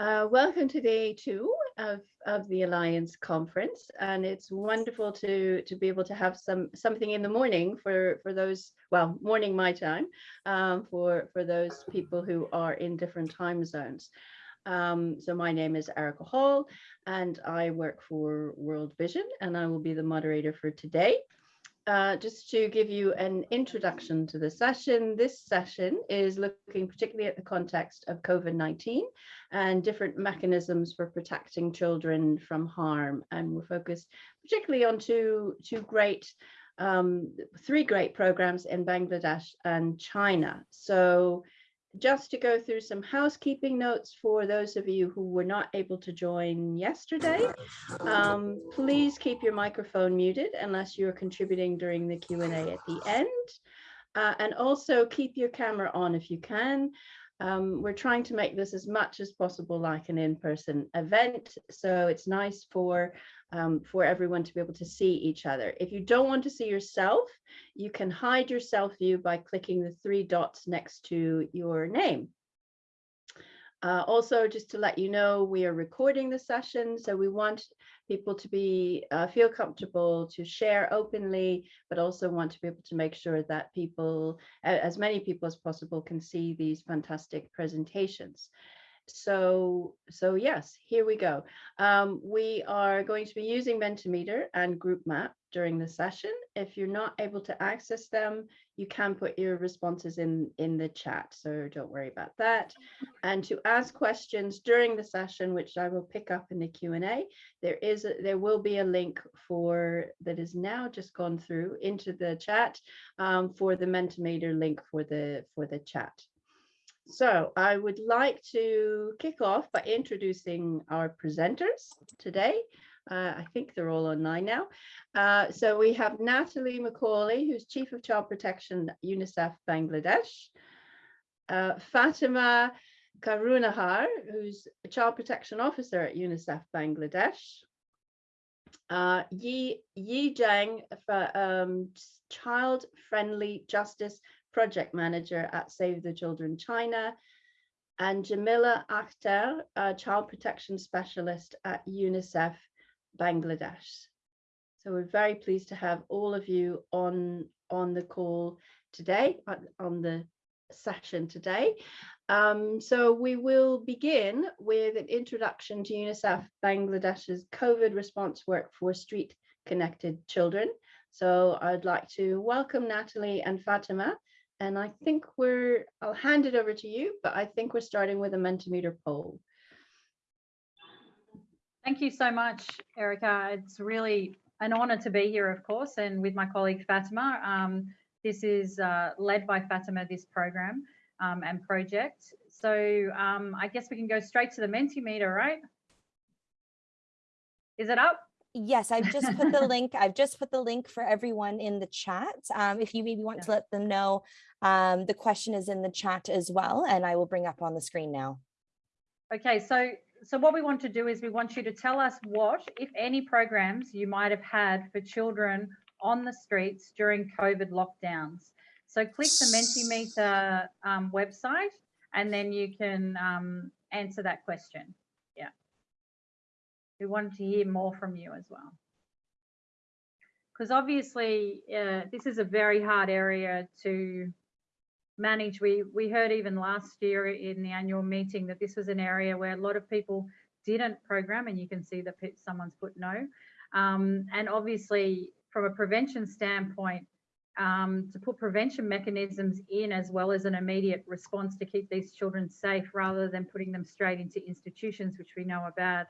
Uh, welcome to day two of, of the Alliance conference. And it's wonderful to, to be able to have some something in the morning for, for those, well, morning my time, um, for, for those people who are in different time zones. Um, so my name is Erica Hall and I work for World Vision and I will be the moderator for today. Uh, just to give you an introduction to the session, this session is looking particularly at the context of COVID-19 and different mechanisms for protecting children from harm. And we're focused particularly on two, two great, um, three great programs in Bangladesh and China. So just to go through some housekeeping notes for those of you who were not able to join yesterday, um, please keep your microphone muted unless you're contributing during the Q&A at the end. Uh, and also keep your camera on if you can. Um, we're trying to make this as much as possible like an in-person event. So it's nice for um, for everyone to be able to see each other. If you don't want to see yourself, you can hide your self view by clicking the three dots next to your name. Uh, also, just to let you know, we are recording the session, so we want people to be uh, feel comfortable to share openly, but also want to be able to make sure that people, as many people as possible, can see these fantastic presentations. So so yes here we go. Um, we are going to be using mentimeter and group map during the session. If you're not able to access them you can put your responses in in the chat so don't worry about that. And to ask questions during the session which i will pick up in the Q&A there is a, there will be a link for that is now just gone through into the chat um, for the mentimeter link for the for the chat. So I would like to kick off by introducing our presenters today. Uh, I think they're all online now. Uh, so we have Natalie Macaulay, who's Chief of Child Protection UNICEF Bangladesh. Uh, Fatima Karunahar, who's a Child Protection Officer at UNICEF Bangladesh. Uh, Yi, Yi Zhang, um, Child Friendly Justice project manager at Save the Children China, and Jamila Akhtar, a child protection specialist at UNICEF Bangladesh. So we're very pleased to have all of you on, on the call today, on the session today. Um, so we will begin with an introduction to UNICEF Bangladesh's COVID response work for street connected children. So I'd like to welcome Natalie and Fatima and I think we're, I'll hand it over to you, but I think we're starting with a Mentimeter poll. Thank you so much, Erica. It's really an honor to be here, of course, and with my colleague Fatima. Um, this is uh, led by Fatima, this program um, and project. So um, I guess we can go straight to the Mentimeter, right? Is it up? Yes, I've just put the link. I've just put the link for everyone in the chat. Um, if you maybe want yeah. to let them know, um, the question is in the chat as well, and I will bring up on the screen now. Okay, so so what we want to do is we want you to tell us what, if any, programs you might have had for children on the streets during COVID lockdowns. So click the Mentimeter um, website, and then you can um, answer that question Yeah. we wanted to hear more from you as well. Because obviously, uh, this is a very hard area to manage. We, we heard even last year in the annual meeting that this was an area where a lot of people didn't program, and you can see that someone's put no. Um, and obviously, from a prevention standpoint, um, to put prevention mechanisms in as well as an immediate response to keep these children safe rather than putting them straight into institutions, which we know are bad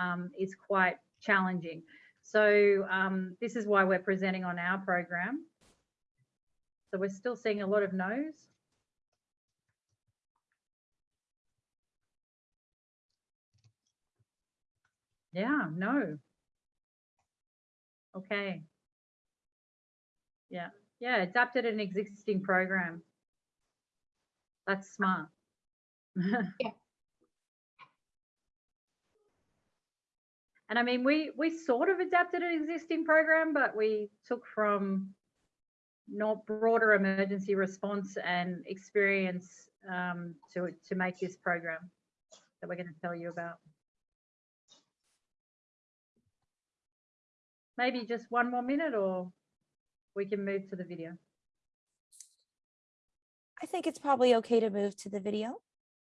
um, is quite challenging. So um, this is why we're presenting on our program. So we're still seeing a lot of no's. Yeah, no. Okay. Yeah, yeah, adapted an existing program. That's smart. yeah. And I mean, we we sort of adapted an existing program, but we took from not broader emergency response and experience um, to to make this program. that we're going to tell you about. Maybe just one more minute or we can move to the video. I think it's probably okay to move to the video.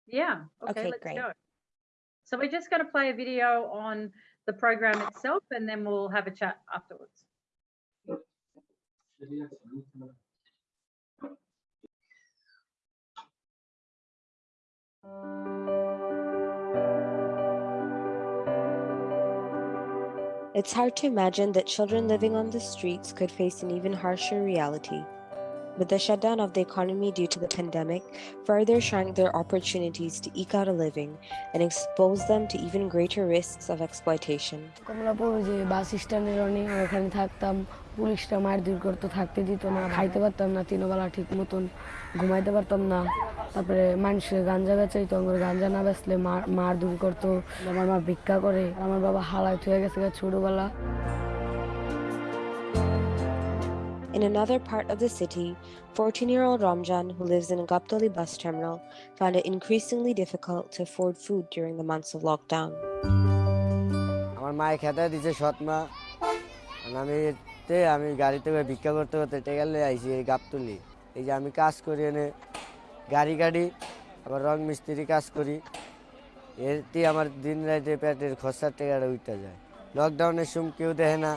Yeah, okay, Okay, let's great. go. So we're just going to play a video on the program itself and then we'll have a chat afterwards. It's hard to imagine that children living on the streets could face an even harsher reality. But the shutdown of the economy due to the pandemic further shrank their opportunities to eke out a living and exposed them to even greater risks of exploitation. Kamalapur ওই যে বাস স্ট্যান্ডের অনেক ওখানে থাকতাম পুলিশটা মারধর করতো থাকতে দিত না খাইতে পারতাম না তিনবেলা ঠিক মতন ঘুমাইতে পারতাম না তারপরে মানুষের গাঞ্জা বেচাইতো আমার গাঞ্জা না বেচলে মার মারধর করতো আমার মা ভিক্ষা করে আমার বাবা হালায় হয়ে গেছে গা ছোটবেলা In another part of the city, 14 year old Ramjan, who lives in a Gaptoli bus terminal, found it increasingly difficult to afford food during the months of lockdown. আমার মায়ে খেতে দিছে সৎ মা আর আমি তে আমি গাড়িতে করে ভিক্ষা করতে করতে টেকালে আইছি এই গাবতলি। এই যে আমি কাজ করি এনে, গাড়ি গাড়ি, আবার রং মিস্ত্রি কাজ করি। এরটি আমার দিন রাতে পেটের খসার টেকাটা উঠতে যায়। লকডাউনের সময় কেউ দেখে না,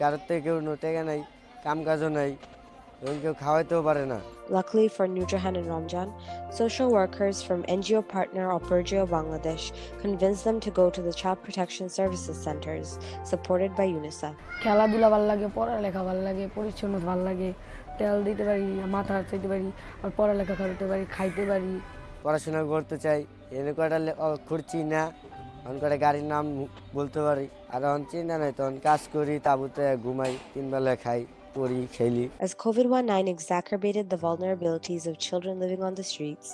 কারোর থেকে কেউ টেকা নাই, কাম কাজও নাই। এবং কেউ খাওয়াইতেও পারে না Luckily for Nurjahan and Ramjan, social workers from NGO partner Opergeo Bangladesh convinced them to go to the Child Protection Services centers supported by UNICEF. খেলাধুলা ভালো লাগে পড়ালেখা ভালো লাগে পরিচ্ছন্ন ভালো লাগে তেল দিতে পারি মাথা চাইতে পারি আর পড়ালেখা করতে পারি খাইতে পারি পড়াশোনা করতে চাই এনে কয়টা লে- অক্ষর অন কয়টা গাড়ির নাম বলতে পারি আর অন চিনা নাই তখন কাজ করি তাবুতে ঘুমাই তিন বেলা খাই খেলি As COVID 19 exacerbated the vulnerabilities of children living on the streets,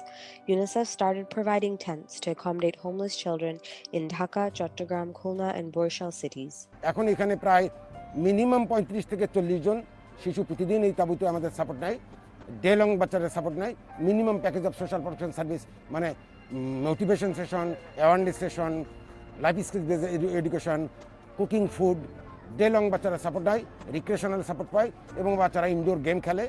UNICEF started providing tents to accommodate homeless children in Dhaka, Chattogram, Khulna, and Borshal cities. এখন এখানে প্রায় মিনিমাম পঁয়ত্রিশ থেকে চল্লিশ জন শিশু প্রতিদিন এই তাবুতে আমাদের সাপোর্ট নেয় ডে লং বাচ্চাদের সাপোর্ট নেয় minimum package of social protection service মানে motivation session awareness session life skill education cooking food day long বাচ্চারা সাপোর্ট হয় রিক্রিয়েশনাল সাপোর্ট পায় এবং বাচ্চারা ইনডোর গেম খেলে।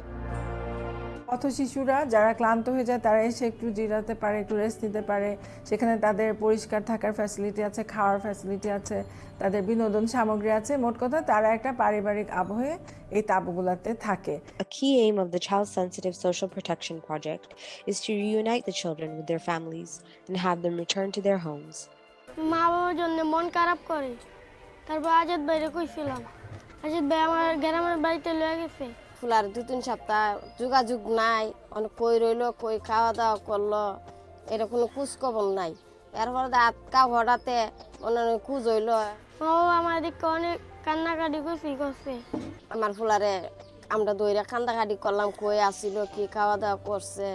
পথ শিশুরা যারা ক্লান্ত হয়ে যায় তারা এসে একটু জিরাতে পারে একটু রেস্ট নিতে পারে। সেখানে তাদের পরিষ্কার থাকার ফ্যাসিলিটি আছে খাওয়ার ফ্যাসিলিটি আছে তাদের বিনোদন সামগ্রী আছে। মোট কথা তারা একটা পারিবারিক আবহে এই তাঁবুগুলাতে থাকে। A key aim of the Child Sensitive Social Protection Project is to reunite the children with their families and have them return to their homes. মা বাবার জন্য মন খারাপ করে। তারপর আজাদ বাইরে কইছিলাম আজাদ ভাই আমার গ্রামের বাড়িতে লয়ে গেছে। ফুলার দু তিন সপ্তাহ যোগাযোগ নাই অনেক কই রইল কই খাওয়া দাওয়া করল এটা কোনো খোঁজ খবর নাই এরপরে আটকা হঠাতে অন্য খোঁজ হইল। বাবা আমার দিকে অনেক কান্নাকাটি করছি করছে। আমার ফুলারে আমরা দইরা কান্দাকাটি করলাম কই আসিল কি খাওয়া দাওয়া করছে।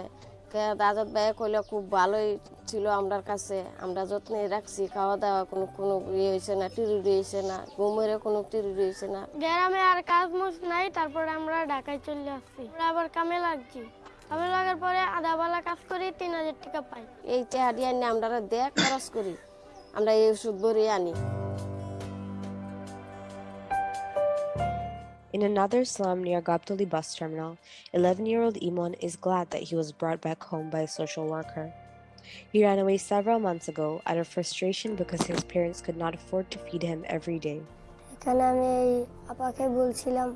কে আজাদ ভাই কইলে খুব ভালোই ছিল আমরার কাছে। আমরা যত্নে রাখছি খাওয়া দাওয়া কোনো কোনো ইয়ে হয়েছে না টিরি হয়েছে না ঘুমের কোনো টিরি হয়েছে না। গ্রামে আর কাজ মুজ নাই তারপরে আমরা ঢাকায় চলে আসছি। আবার কামে লাগছি। কামে লাগার পরে আধা বেলা কাজ করি তিন হাজার টাকা পাই। এই টেহাটি আনি আমরা দেখ খরচ করি। আমরা এই ওষুধ ভরে আনি। In another slum near Gaptoli bus terminal, 11 year old Imon is glad that he was brought back home by a social worker. He ran away several months ago out of frustration because his parents could not afford to feed him every day. এখানে আমি এই আপাকে বলছিলাম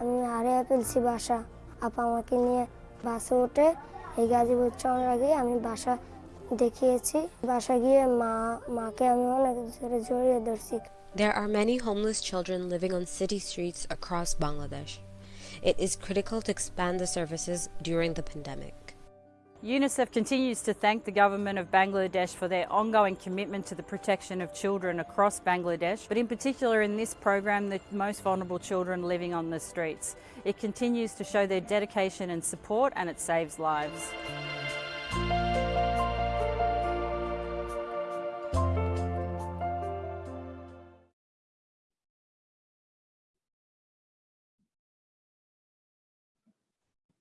আমি হারিয়ে ফেলছি বাসা আপা আমাকে নিয়ে বাসে উঠে এই গাজীপুর চড়ার আগে আমি বাসা দেখিয়েছি বাসা গিয়ে মা মাকে আমি অনেক জোরে জড়িয়ে ধরছি There are many homeless children living on city streets across Bangladesh. It is critical to expand the services during the pandemic. UNICEF continues to thank the government of Bangladesh for their ongoing commitment to the protection of children across Bangladesh, but in particular in this program, the most vulnerable children living on the streets. It continues to show their dedication and support, and it saves lives.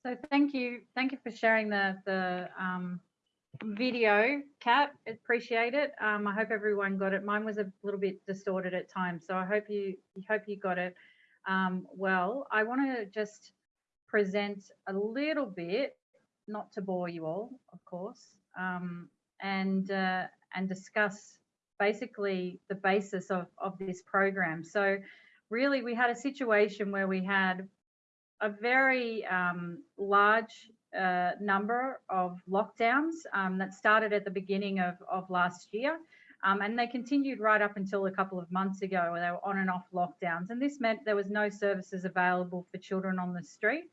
So thank you, thank you for sharing the, the um, video, Kat. Appreciate it. Um, I hope everyone got it. Mine was a little bit distorted at times, so I hope you hope you got it um, well. I want to just present a little bit, not to bore you all, of course, um, and uh, and discuss basically the basis of of this program. So, really, we had a situation where we had a very um, large uh, number of lockdowns um, that started at the beginning of, of last year. Um, and they continued right up until a couple of months ago where they were on and off lockdowns. And this meant there was no services available for children on the street.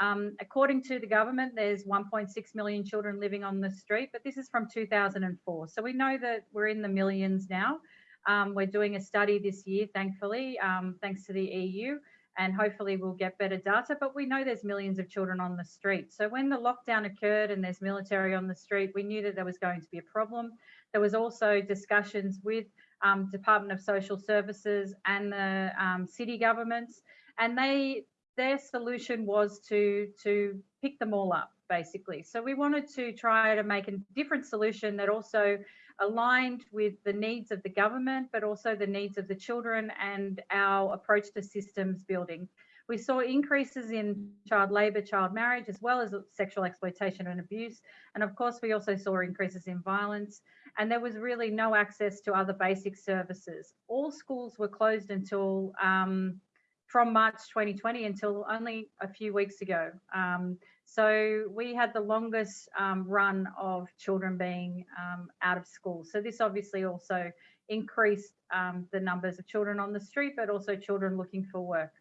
Um, according to the government, there's 1.6 million children living on the street, but this is from 2004. So we know that we're in the millions now. Um, we're doing a study this year, thankfully, um, thanks to the EU and hopefully we'll get better data. But we know there's millions of children on the street. So when the lockdown occurred and there's military on the street, we knew that there was going to be a problem. There was also discussions with um, Department of Social Services and the um, city governments, and they their solution was to to pick them all up basically. So we wanted to try to make a different solution that also aligned with the needs of the government, but also the needs of the children and our approach to systems building. We saw increases in child labour, child marriage, as well as sexual exploitation and abuse. And of course, we also saw increases in violence. And there was really no access to other basic services. All schools were closed until um, from March 2020 until only a few weeks ago. Um, so we had the longest um, run of children being um, out of school. So this obviously also increased um, the numbers of children on the street, but also children looking for work.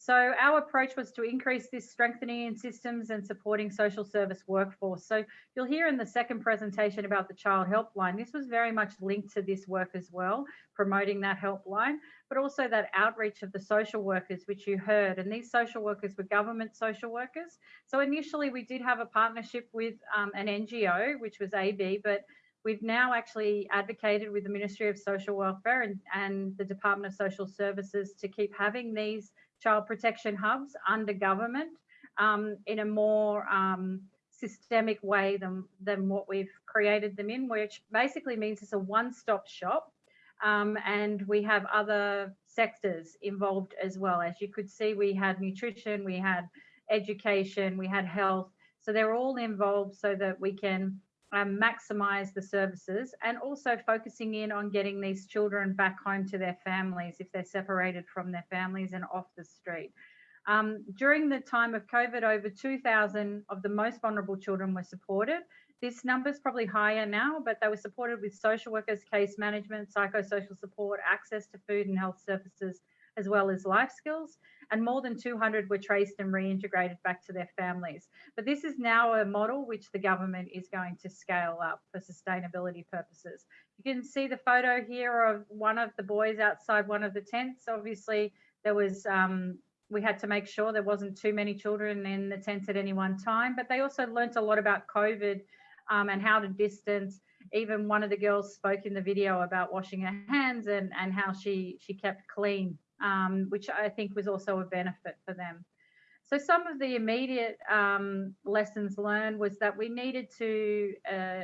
So our approach was to increase this strengthening in systems and supporting social service workforce. So you'll hear in the second presentation about the child helpline. This was very much linked to this work as well, promoting that helpline, but also that outreach of the social workers, which you heard. And these social workers were government social workers. So initially we did have a partnership with um, an NGO, which was AB, but we've now actually advocated with the Ministry of Social Welfare and, and the Department of Social Services to keep having these child protection hubs under government um, in a more um, systemic way than, than what we've created them in, which basically means it's a one-stop shop. Um, and we have other sectors involved as well. As you could see, we had nutrition, we had education, we had health. So they're all involved so that we can um, maximize the services and also focusing in on getting these children back home to their families if they're separated from their families and off the street. Um, during the time of COVID, over 2,000 of the most vulnerable children were supported. This number is probably higher now, but they were supported with social workers, case management, psychosocial support, access to food and health services, as well as life skills and more than 200 were traced and reintegrated back to their families. But this is now a model which the government is going to scale up for sustainability purposes. You can see the photo here of one of the boys outside one of the tents. Obviously, there was um, we had to make sure there wasn't too many children in the tent at any one time, but they also learnt a lot about COVID um, and how to distance. Even one of the girls spoke in the video about washing her hands and, and how she, she kept clean um, which I think was also a benefit for them. So some of the immediate um, lessons learned was that we needed to uh,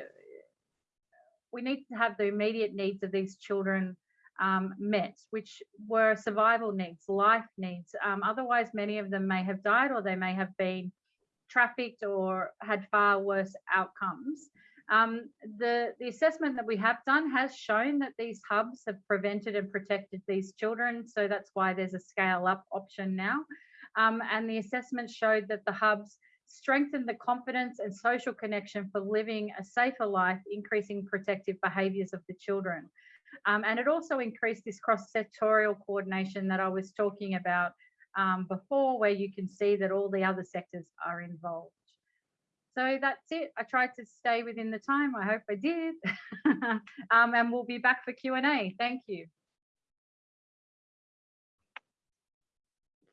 we need to have the immediate needs of these children um, met, which were survival needs, life needs. Um, otherwise, many of them may have died or they may have been trafficked or had far worse outcomes. Um, the, the assessment that we have done has shown that these hubs have prevented and protected these children. So that's why there's a scale up option now. Um, and the assessment showed that the hubs strengthen the confidence and social connection for living a safer life, increasing protective behaviours of the children. Um, and it also increased this cross-sectorial coordination that I was talking about um, before, where you can see that all the other sectors are involved. So that's it. I tried to stay within the time. I hope I did. um, and we'll be back for Q&A. Thank you.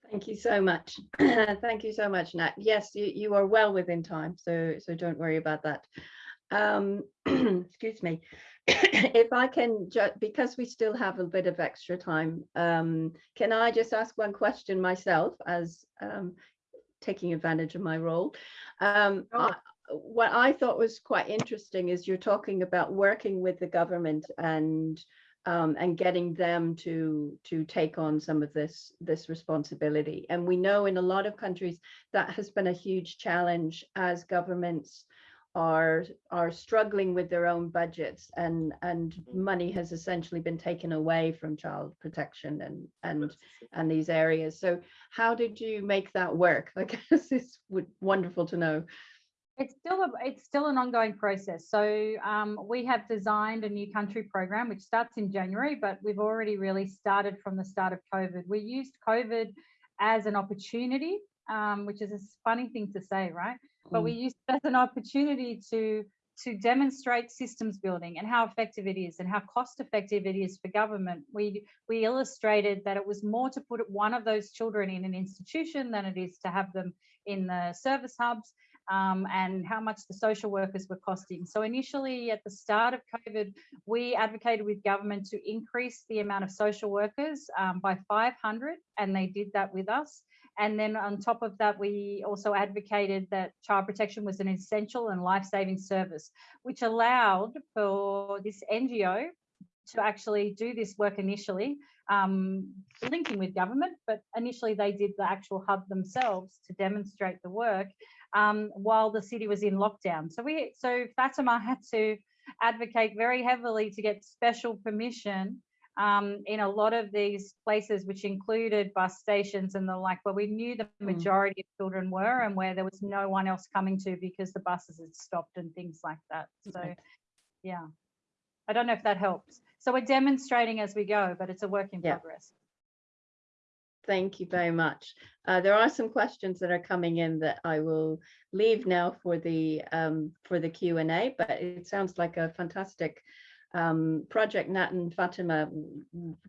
Thank you so much. Thank you so much, Nat. Yes, you, you are well within time, so so don't worry about that. Um, excuse me. if I can, because we still have a bit of extra time, um, can I just ask one question myself as um, taking advantage of my role? Um, I, what I thought was quite interesting is you're talking about working with the government and um, and getting them to to take on some of this this responsibility. And we know in a lot of countries that has been a huge challenge as governments are are struggling with their own budgets and and money has essentially been taken away from child protection and and and these areas. So how did you make that work? I guess it's would wonderful to know. It's still a, it's still an ongoing process. So um, we have designed a new country program which starts in January, but we've already really started from the start of COVID. We used COVID as an opportunity, um, which is a funny thing to say, right? But we used it as an opportunity to to demonstrate systems building and how effective it is and how cost effective it is for government. We we illustrated that it was more to put one of those children in an institution than it is to have them in the service hubs um, and how much the social workers were costing. So initially at the start of COVID, we advocated with government to increase the amount of social workers um, by 500 and they did that with us. And then on top of that, we also advocated that child protection was an essential and life-saving service, which allowed for this NGO to actually do this work initially, um, linking with government, but initially they did the actual hub themselves to demonstrate the work um, while the city was in lockdown. So we, so Fatima had to advocate very heavily to get special permission um, in a lot of these places, which included bus stations and the like, where we knew the Mm. majority of children were and where there was no one else coming to because the buses had stopped and things like that. So, Okay. yeah, I don't know if that helps. So we're demonstrating as we go, but it's a work in Yeah. progress. Thank you very much. Uh, there are some questions that are coming in that I will leave now for the um, for the Q and A. But it sounds like a fantastic um, project, Nat and Fatima.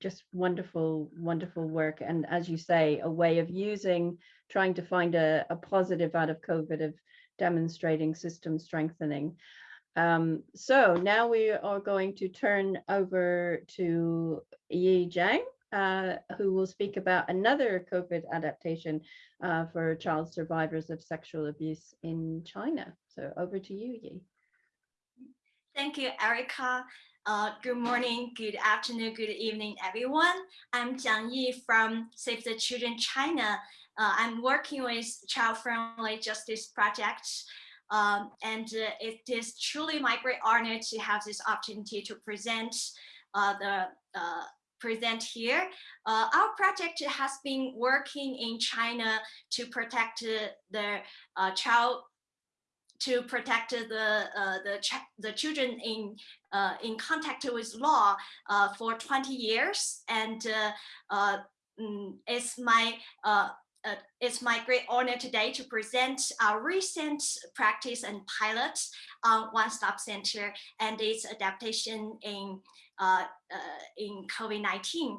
Just wonderful, wonderful work, and as you say, a way of using, trying to find a, a positive out of COVID of demonstrating system strengthening. Um, so now we are going to turn over to Yi Zhang uh, who will speak about another COVID adaptation uh, for child survivors of sexual abuse in China. So over to you, Yi. Thank you, Erica. Uh, good morning, good afternoon, good evening, everyone. I'm Jiang Yi from Save the Children China. Uh, I'm working with Child Friendly Justice Project. Um, and uh, it is truly my great honor to have this opportunity to present uh, the uh, present here. Uh, our project has been working in China to protect uh, the uh, child to protect the uh, the ch the children in uh, in contact with law uh, for 20 years, and mm, it's my uh, it's my great honor today to present our recent practice and pilot on One Stop Center and its adaptation in uh, uh, in COVID-19.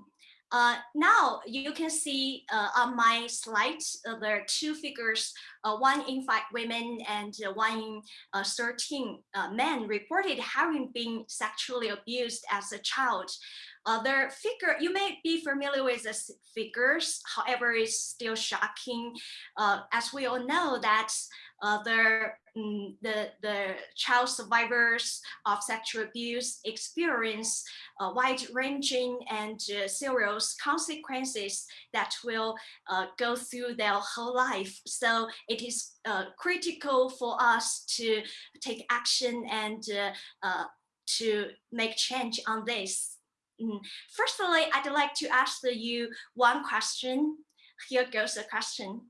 Uh, now you can see uh, on my slides, uh, there are two figures, uh, one in five women and one in 13 men reported having been sexually abused as a child. The figure, you may be familiar with the figures, however, it's still shocking. as we all know that uh, the, mm, the, the child survivors of sexual abuse experience uh, wide-ranging and uh, serious consequences that will uh, go through their whole life. So it is uh, critical for us to take action and uh, to make change on this. Mm. Firstly, I'd like to ask you one question. Here goes the question.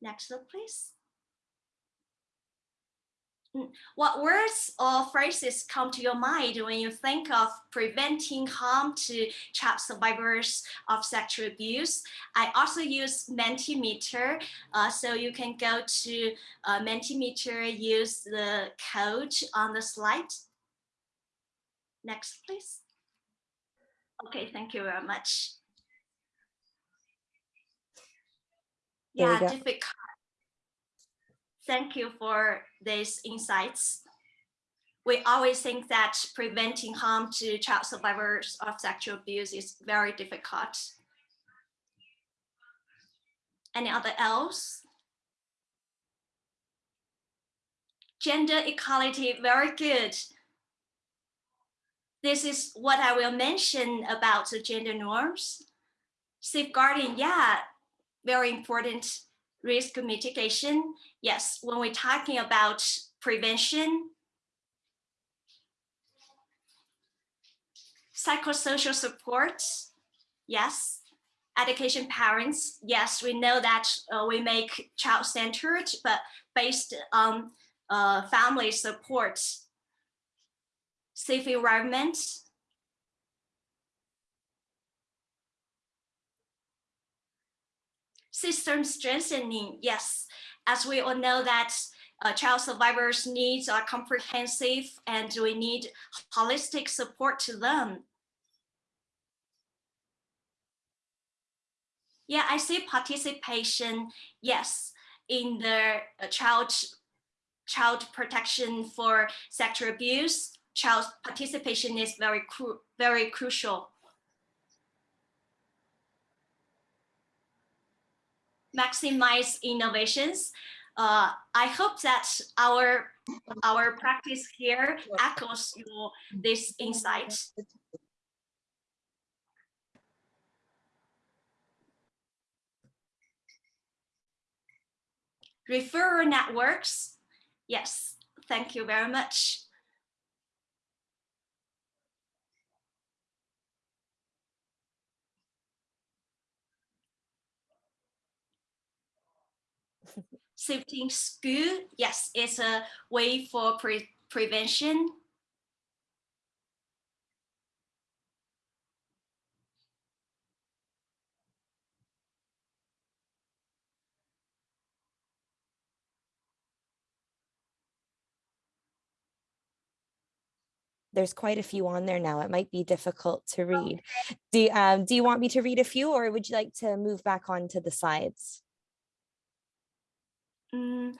Next slide, please. What words or phrases come to your mind when you think of preventing harm to child survivors of sexual abuse? I also use Mentimeter, uh, so you can go to uh, Mentimeter, use the code on the slide. Next, please. Okay, thank you very much. There Yeah, difficult. Thank you for these insights. We always think that preventing harm to child survivors of sexual abuse is very difficult. Any other else? gender equality, very good. This is what I will mention about the gender norms. Safeguarding, yeah, very important. Risk mitigation, yes, when we're talking about prevention, psychosocial support, yes. Education parents, yes, we know that uh, we make child-centered, but based on uh, family support, safe environment, system strengthening, yes, as we all know that uh, child survivors needs are comprehensive and we need holistic support to them. Yeah, I see participation, yes, in the uh, child child protection for sexual abuse. Child participation is very cru very crucial. Maximize innovations. Uh, I hope that our our practice here echoes your this insight. Referral networks. Yes, thank you very much. Safety in school, yes, it's a way for pre prevention. There's quite a few on there now. It might be difficult to read. Do, um, do you want me to read a few or would you like to move back onto the slides? Mm,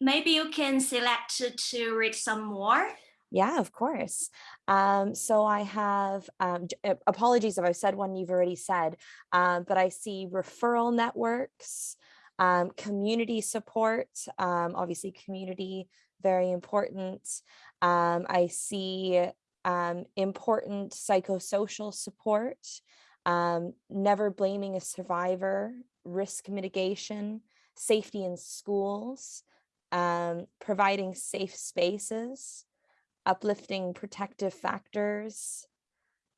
maybe you can select to, read some more. Yeah, of course. Um, so I have, um, uh, apologies if I've said one you've already said, um, but I see referral networks, um, community support, um, obviously community, very important. Um, I see important psychosocial support, never blaming a survivor, risk mitigation, safety in schools, um, providing safe spaces, uplifting protective factors,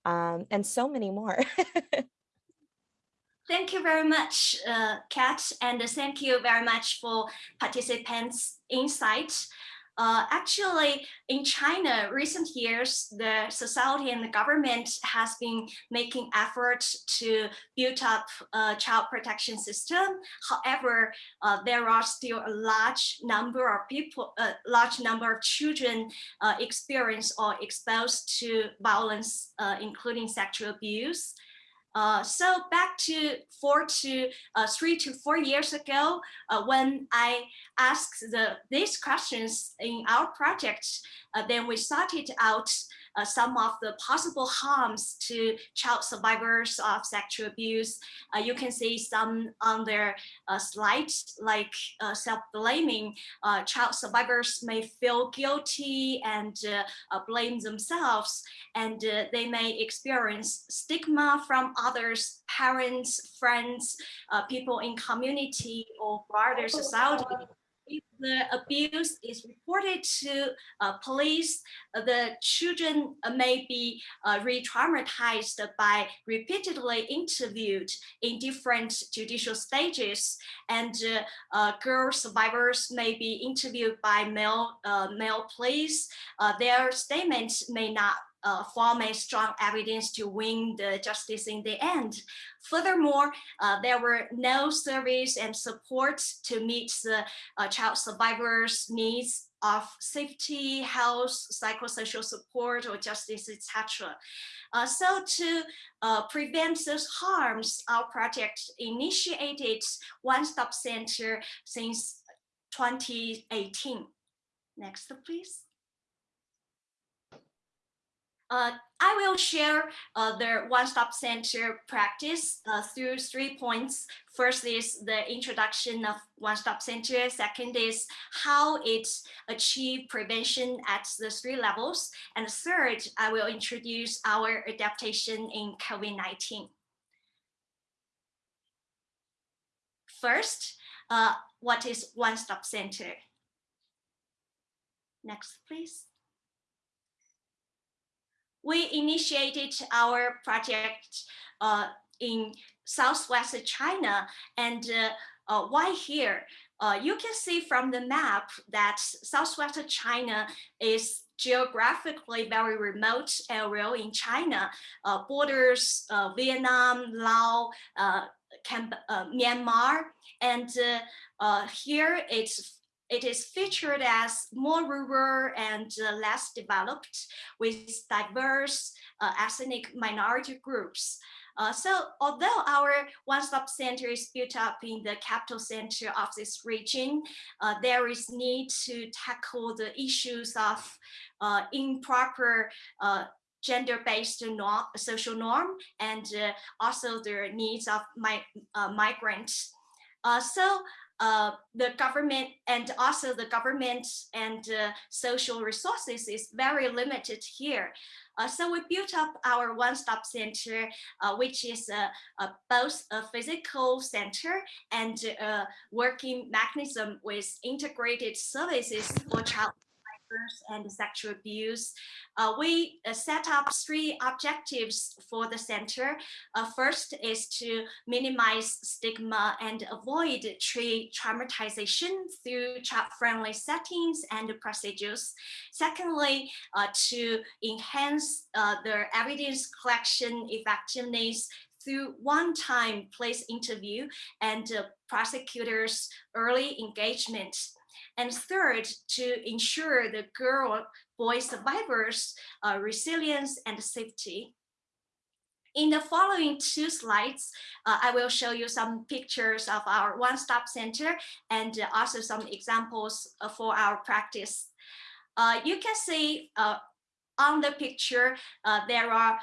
um, and so many more. Thank you very much, uh, Kat, and thank you very much for participants' insight. Uh, actually, in China, recent years, the society and the government has been making efforts to build up a child protection system. However, uh, there are still a large number of people, a large number of children uh, experience or exposed to violence, uh, including sexual abuse. Uh, so back to four to uh, three to four years ago, uh, when I asked the, these questions in our project, uh, then we started out uh, some of the possible harms to child survivors of sexual abuse. Uh, you can see some on their uh, slides, like uh, self-blaming. Uh, child survivors may feel guilty and blame themselves, and they may experience stigma from others, parents, friends, people in community or broader society if the abuse is reported to uh, police, uh, the children uh, may be uh, re-traumatized by repeatedly interviewed in different judicial stages, and uh, uh, girl survivors may be interviewed by male male police. their statements may not uh, form a strong evidence to win the justice in the end. Furthermore, uh, there were no service and support to meet the uh, child survivors' needs of safety, health, psychosocial support, or justice, etc. Uh, so to uh, prevent those harms, our project initiated One Stop Center since 2018. Next, please. Uh, I will share uh, the one-stop center practice uh, through three points. First is the introduction of one-stop center. Second is how it achieve prevention at the three levels. And third, I will introduce our adaptation in COVID-19. First, uh, what is one-stop center? Next, please we initiated our project uh, in southwest China. And uh, uh, why here? Uh, you can see from the map that southwest China is geographically very remote area in China, uh, borders Vietnam, Laos, Camp Myanmar, and here it's it is featured as more rural and uh, less developed with diverse uh, ethnic minority groups. Uh, so although our one-stop center is built up in the capital center of this region, uh, there is need to tackle the issues of uh, improper uh, gender-based norm, social norm and also the needs of my, migrants. so uh, the government and also the government and uh, social resources is very limited here. Uh, so we built up our one-stop center, uh, which is both a physical center and a working mechanism with integrated services for child and sexual abuse. Uh, we uh, set up three objectives for the center. Uh, first is to minimize stigma and avoid tree traumatization through child-friendly settings and procedures. Secondly, uh, to enhance uh, the evidence collection effectiveness through one-time place interview and uh, prosecutors' early engagement. And third, to ensure the girl boy survivors uh, resilience and safety. In the following two slides, uh, I will show you some pictures of our one-stop center and also some examples uh, for our practice. Uh, you can see uh, on the picture, uh, there are,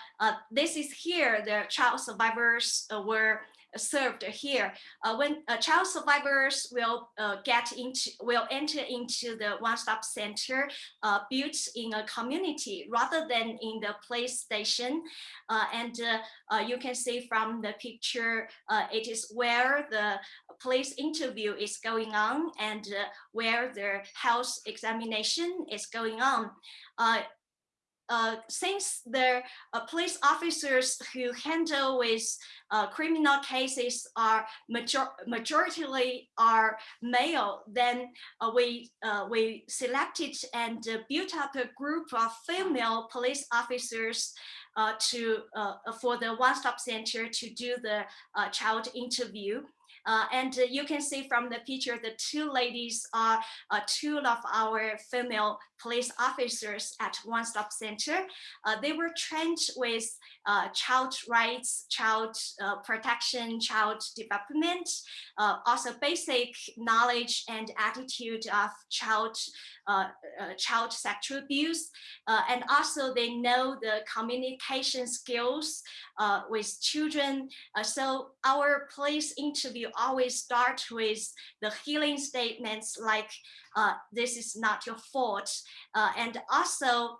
this is here, the child survivors were served here. Uh, when uh, child survivors will uh, get into, will enter into the one-stop center uh, built in a community rather than in the police station. Uh, and uh, you can see from the picture, it is where the police interview is going on and where the health examination is going on uh, since the uh, police officers who handle with uh, criminal cases are major majority are male, then uh, we uh, we selected and built up a group of female police officers to for the one-stop center to do the child interview. Uh, and you can see from the picture, the two ladies are uh, two of our female police officers at One Stop Center. Uh, they were trained with uh, child rights, child uh, protection, child development, also basic knowledge and attitude of child uh, uh, child sexual abuse. Uh, and also they know the communication skills with children. so our police interview always start with the healing statements like, this is not your fault. and also,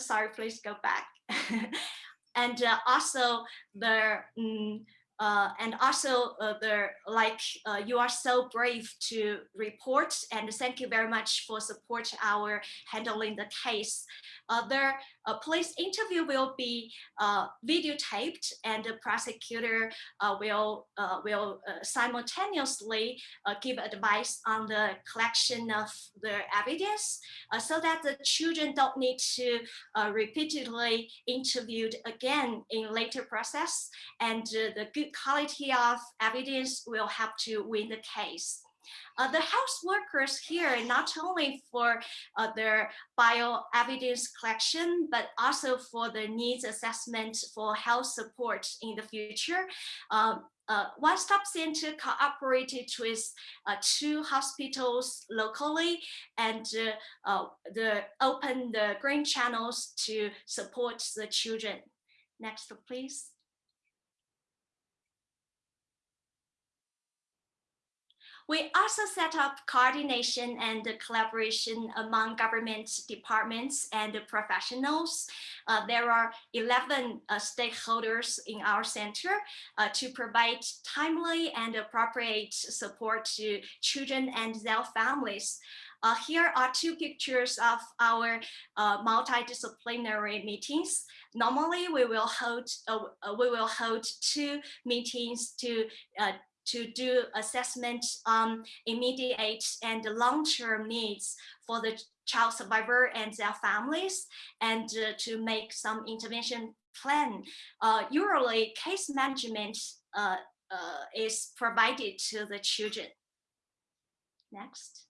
sorry, please go back. and uh, also the um, uh, and also uh, the like uh, you are so brave to report and thank you very much for support our handling the case. Uh, uh, police interview will be uh, videotaped and the prosecutor uh, will uh, will uh, simultaneously give advice on the collection of the evidence so that the children don't need to repeatedly interviewed again in later process and the good quality of evidence will help to win the case. Uh, the health workers here not only for uh, their bioevidence collection, but also for the needs assessment for health support in the future. Um, uh, One Stop Center cooperated with uh, two hospitals locally and uh, uh, the open the green channels to support the children. Next, please. We also set up coordination and collaboration among government departments and professionals. Uh, there are 11 uh, stakeholders in our center uh, to provide timely and appropriate support to children and their families. Uh, here are two pictures of our uh, multidisciplinary meetings. Normally, we will hold uh, we will hold two meetings to to do assessment on immediate and long-term needs for the child survivor and their families and uh, to make some intervention plan. Uh, usually case management uh, uh is provided to the children. Next.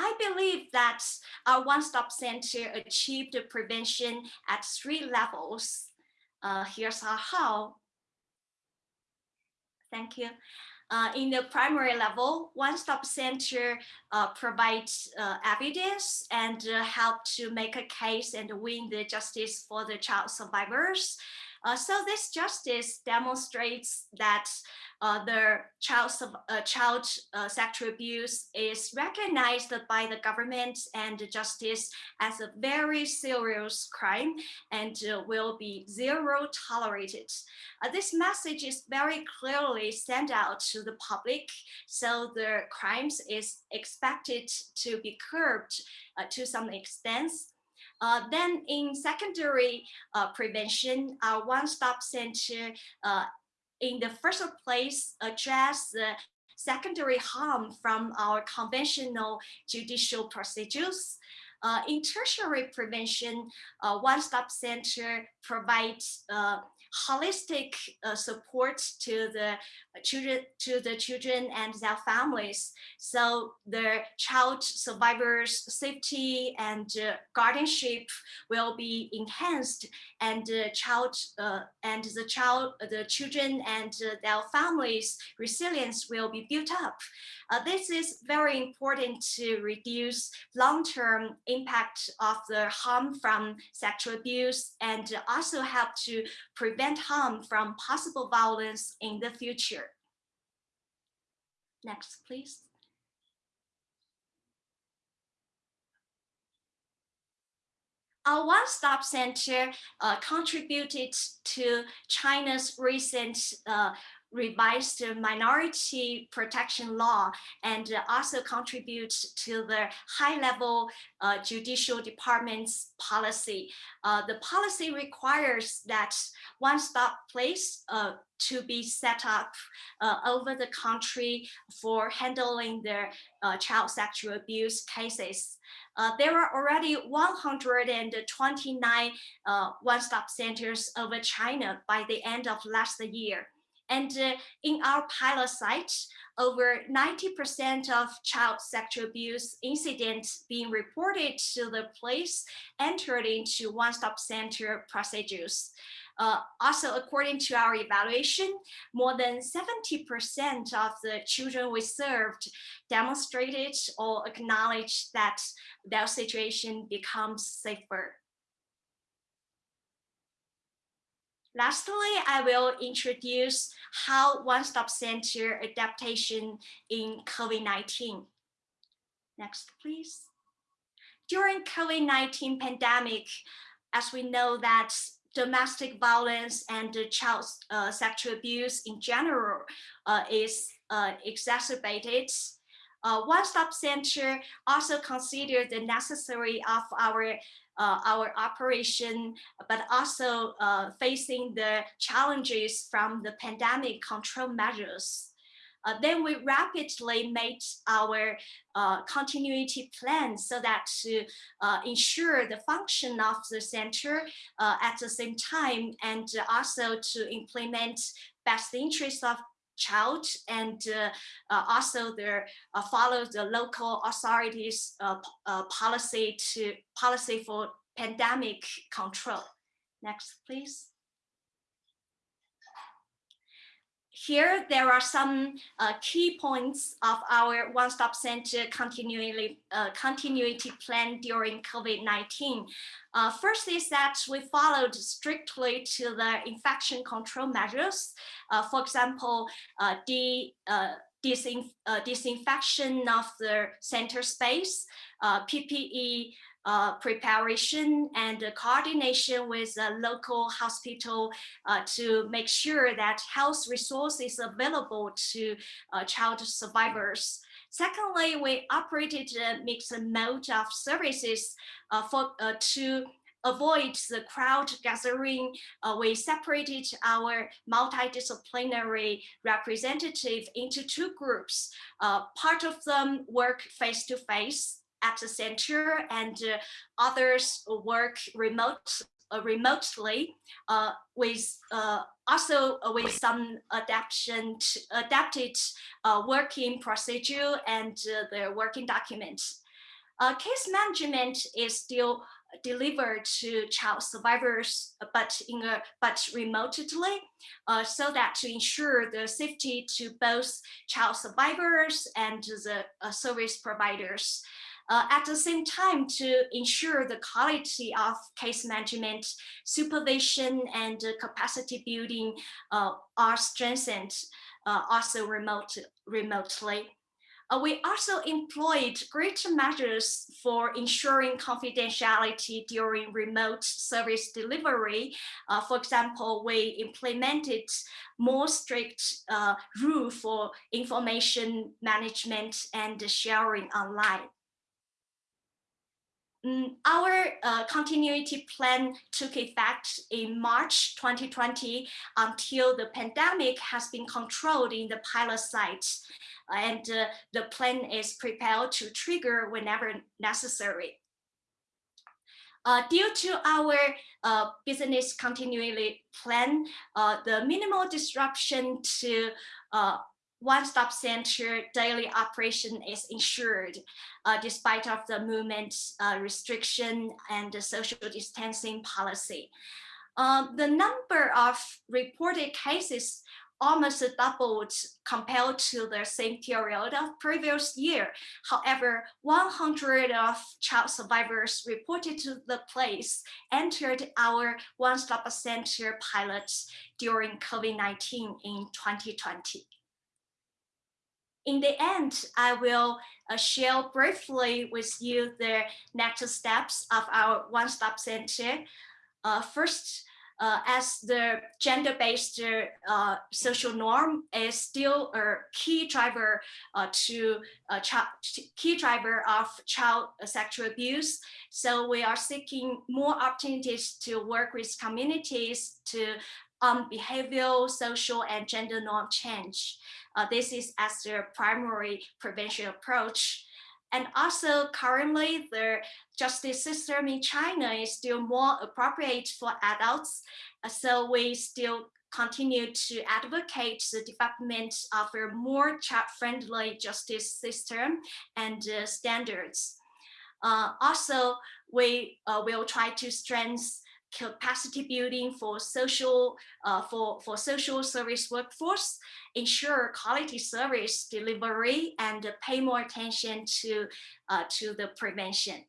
I believe that our one-stop center achieved prevention at three levels. Uh, here's how Thank you. Uh, in the primary level, One Stop Center uh, provides uh, evidence and uh, help to make a case and win the justice for the child survivors. Uh, so this justice demonstrates that uh, the child, uh, child uh, sexual abuse is recognized by the government and justice as a very serious crime and uh, will be zero tolerated. Uh, this message is very clearly sent out to the public, so the crimes is expected to be curbed to some extent uh, then in secondary uh, prevention, our one-stop center uh, in the first place address the secondary harm from our conventional judicial procedures. Uh, in tertiary prevention, uh, One Stop Center provides uh, holistic support to the children to the children and their families so the child survivors safety and uh, guardianship will be enhanced and the child uh, and the child the children and their families resilience will be built up uh, this is very important to reduce long-term impact of the harm from sexual abuse and also help to prevent harm from possible violence in the future. Next, please. Our one-stop center uh, contributed to China's recent uh, revised minority protection law and also contribute to the high level uh, judicial department's policy. Uh, the policy requires that one-stop place uh, to be set up uh, over the country for handling their uh, child sexual abuse cases. Uh, there are already 129 one-stop centers over China by the end of last year. And uh, in our pilot site, over 90% of child sexual abuse incidents being reported to the police entered into one-stop center procedures. Uh, also, according to our evaluation, more than 70% of the children we served demonstrated or acknowledged that their situation becomes safer. Lastly, I will introduce how one-stop center adaptation in COVID-19. Next, please. During COVID-19 pandemic, as we know that domestic violence and child uh, sexual abuse in general uh, is uh, exacerbated. Uh, One Stop Center also considered the necessary of our uh, our operation, but also uh, facing the challenges from the pandemic control measures. Uh, then we rapidly made our uh, continuity plan so that to uh, ensure the function of the center uh, at the same time and also to implement best interest of child and uh, uh, also the uh, follow the local authorities policy to policy for pandemic control. Next, please. Here, there are some uh, key points of our one-stop center continually, uh, continuity plan during COVID-19. Uh, first is that we followed strictly to the infection control measures. Uh, for example, the uh, uh, disinfection of the center space, PPE uh, preparation and coordination with local hospital uh, to make sure that health resources available to uh, child survivors. Secondly, we operated a mixed mode of services uh, for, to avoid the crowd gathering. Uh, we separated our multidisciplinary representative into two groups. Uh, part of them work face to face at the center and uh, others work remote uh, remotely uh, with also with some adaptation adapted working procedure and uh, the working documents. Case management is still delivered to child survivors, but in a but remotely, uh, so that to ensure the safety to both child survivors and the uh, service providers. Uh, at the same time, to ensure the quality of case management, supervision, and capacity building uh, are strengthened uh, also remote, remotely. Uh, we also employed greater measures for ensuring confidentiality during remote service delivery. Uh, for example, we implemented more strict uh, rule for information management and sharing online. Mm, our uh, continuity plan took effect in March 2020 until the pandemic has been controlled in the pilot site and uh, the plan is prepared to trigger whenever necessary. Uh, due to our uh, business continuity plan, uh, the minimal disruption to uh, one-stop center daily operation is ensured uh, despite of the movement uh, restriction and the social distancing policy. Um, the number of reported cases almost doubled compared to the same period of previous year. However, 100 of child survivors reported to the place entered our one-stop center pilot during COVID-19 in 2020. In the end, I will uh, share briefly with you the next steps of our one-stop center. Uh, first, uh, as the gender-based uh, social norm is still a key driver uh, to uh, key driver of child sexual abuse. So we are seeking more opportunities to work with communities to um, behavioral, social, and gender norm change. Uh, this is as the primary prevention approach. And also currently the justice system in China is still more appropriate for adults. Uh, so we still continue to advocate the development of a more child-friendly justice system and uh, standards. Uh, also, we uh, will try to strengthen capacity building for social uh, for for social service workforce, ensure quality service delivery, and pay more attention to uh, to the prevention.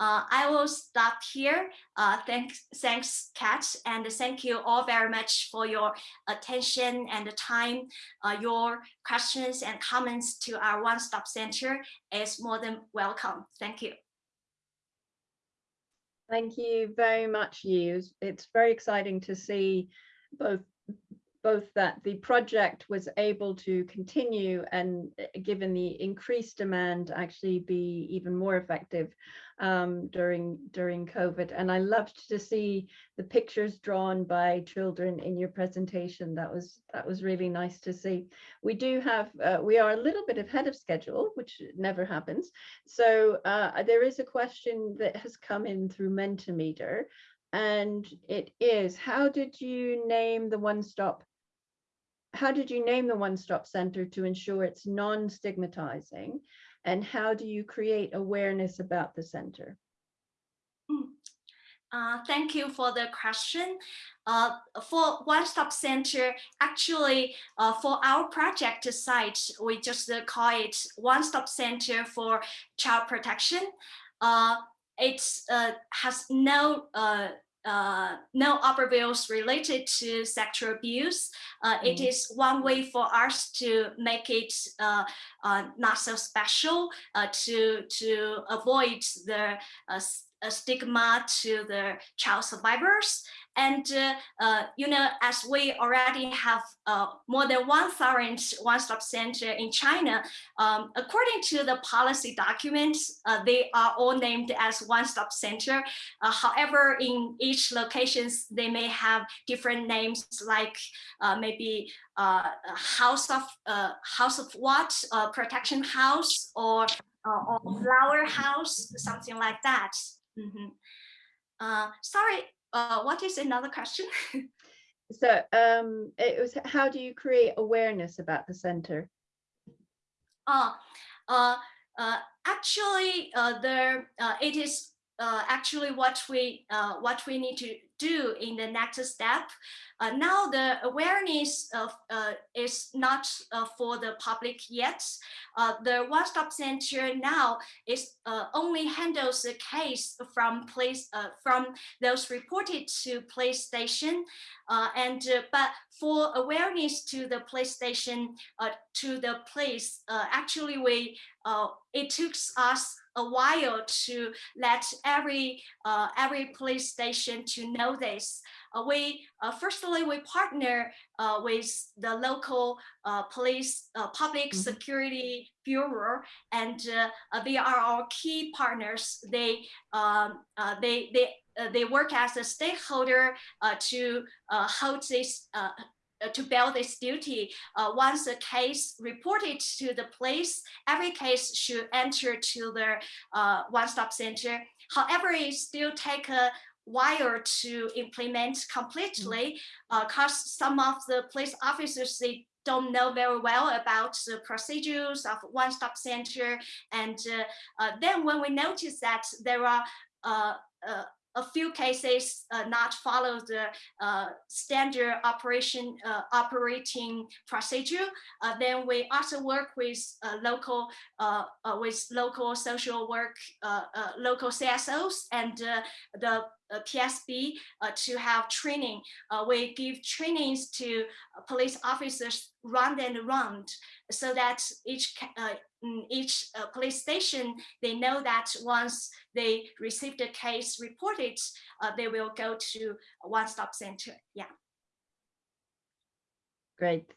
Uh, I will stop here. Uh, thanks, thanks, Kat, and thank you all very much for your attention and the time. Uh, your questions and comments to our one-stop center is more than welcome. Thank you. Thank you very much, Yi. It's very exciting to see both both that the project was able to continue and given the increased demand actually be even more effective um, during during COVID. And I loved to see the pictures drawn by children in your presentation. That was that was really nice to see. We do have uh, we are a little bit ahead of schedule, which never happens. So uh, there is a question that has come in through Mentimeter. And it is, how did you name the one-stop how did you name the One Stop Center to ensure it's non-stigmatizing? And how do you create awareness about the center? Uh, thank you for the question. Uh, for One Stop Center, actually, uh, for our project site, we just uh, call it One Stop Center for Child Protection. Uh, it uh, has no uh, no upper bills related to sexual abuse. Uh, mm. It is one way for us to make it uh, uh not so special uh, to to avoid the uh, stigma to the child survivors and, uh, uh, you know, as we already have uh, more than 1,000 one-stop center in China, um, according to the policy documents, uh, they are all named as one-stop center. Uh, however, in each locations, they may have different names like uh, maybe house of house of what, protection house or, or flower house, something like that. Mm -hmm. sorry, uh, what is another question? so um, it was how do you create awareness about the center? Uh, uh, uh, actually, uh, there uh, it is uh, actually what we uh, what we need to do in the next step. Uh, now the awareness of, uh, is not uh, for the public yet. Uh, the one-stop center now is only handles the case from place from those reported to police station, and but for awareness to the police station to the police, actually we it took us a while to let every uh, every police station to know this. Uh, we uh, firstly we partner uh, with the local uh, police uh, public mm -hmm. security bureau, and they are our key partners. They um, they they they work as a stakeholder to hold this uh, to build this duty. Uh, once a case reported to the police, every case should enter to the uh, one-stop center. However, it still take a while to implement completely because mm. some of the police officers, they don't know very well about the procedures of one-stop center. And uh, uh, then when we notice that there are uh, a few cases uh, not follow the uh, standard operation uh, operating procedure. Uh, then we also work with uh, local uh, with local social work, local CSOs and the PSB to have training. we give trainings to police officers round and round so that each each uh, police station, they know that once they receive the case reported, uh, they will go to one-stop center. Yeah. Great.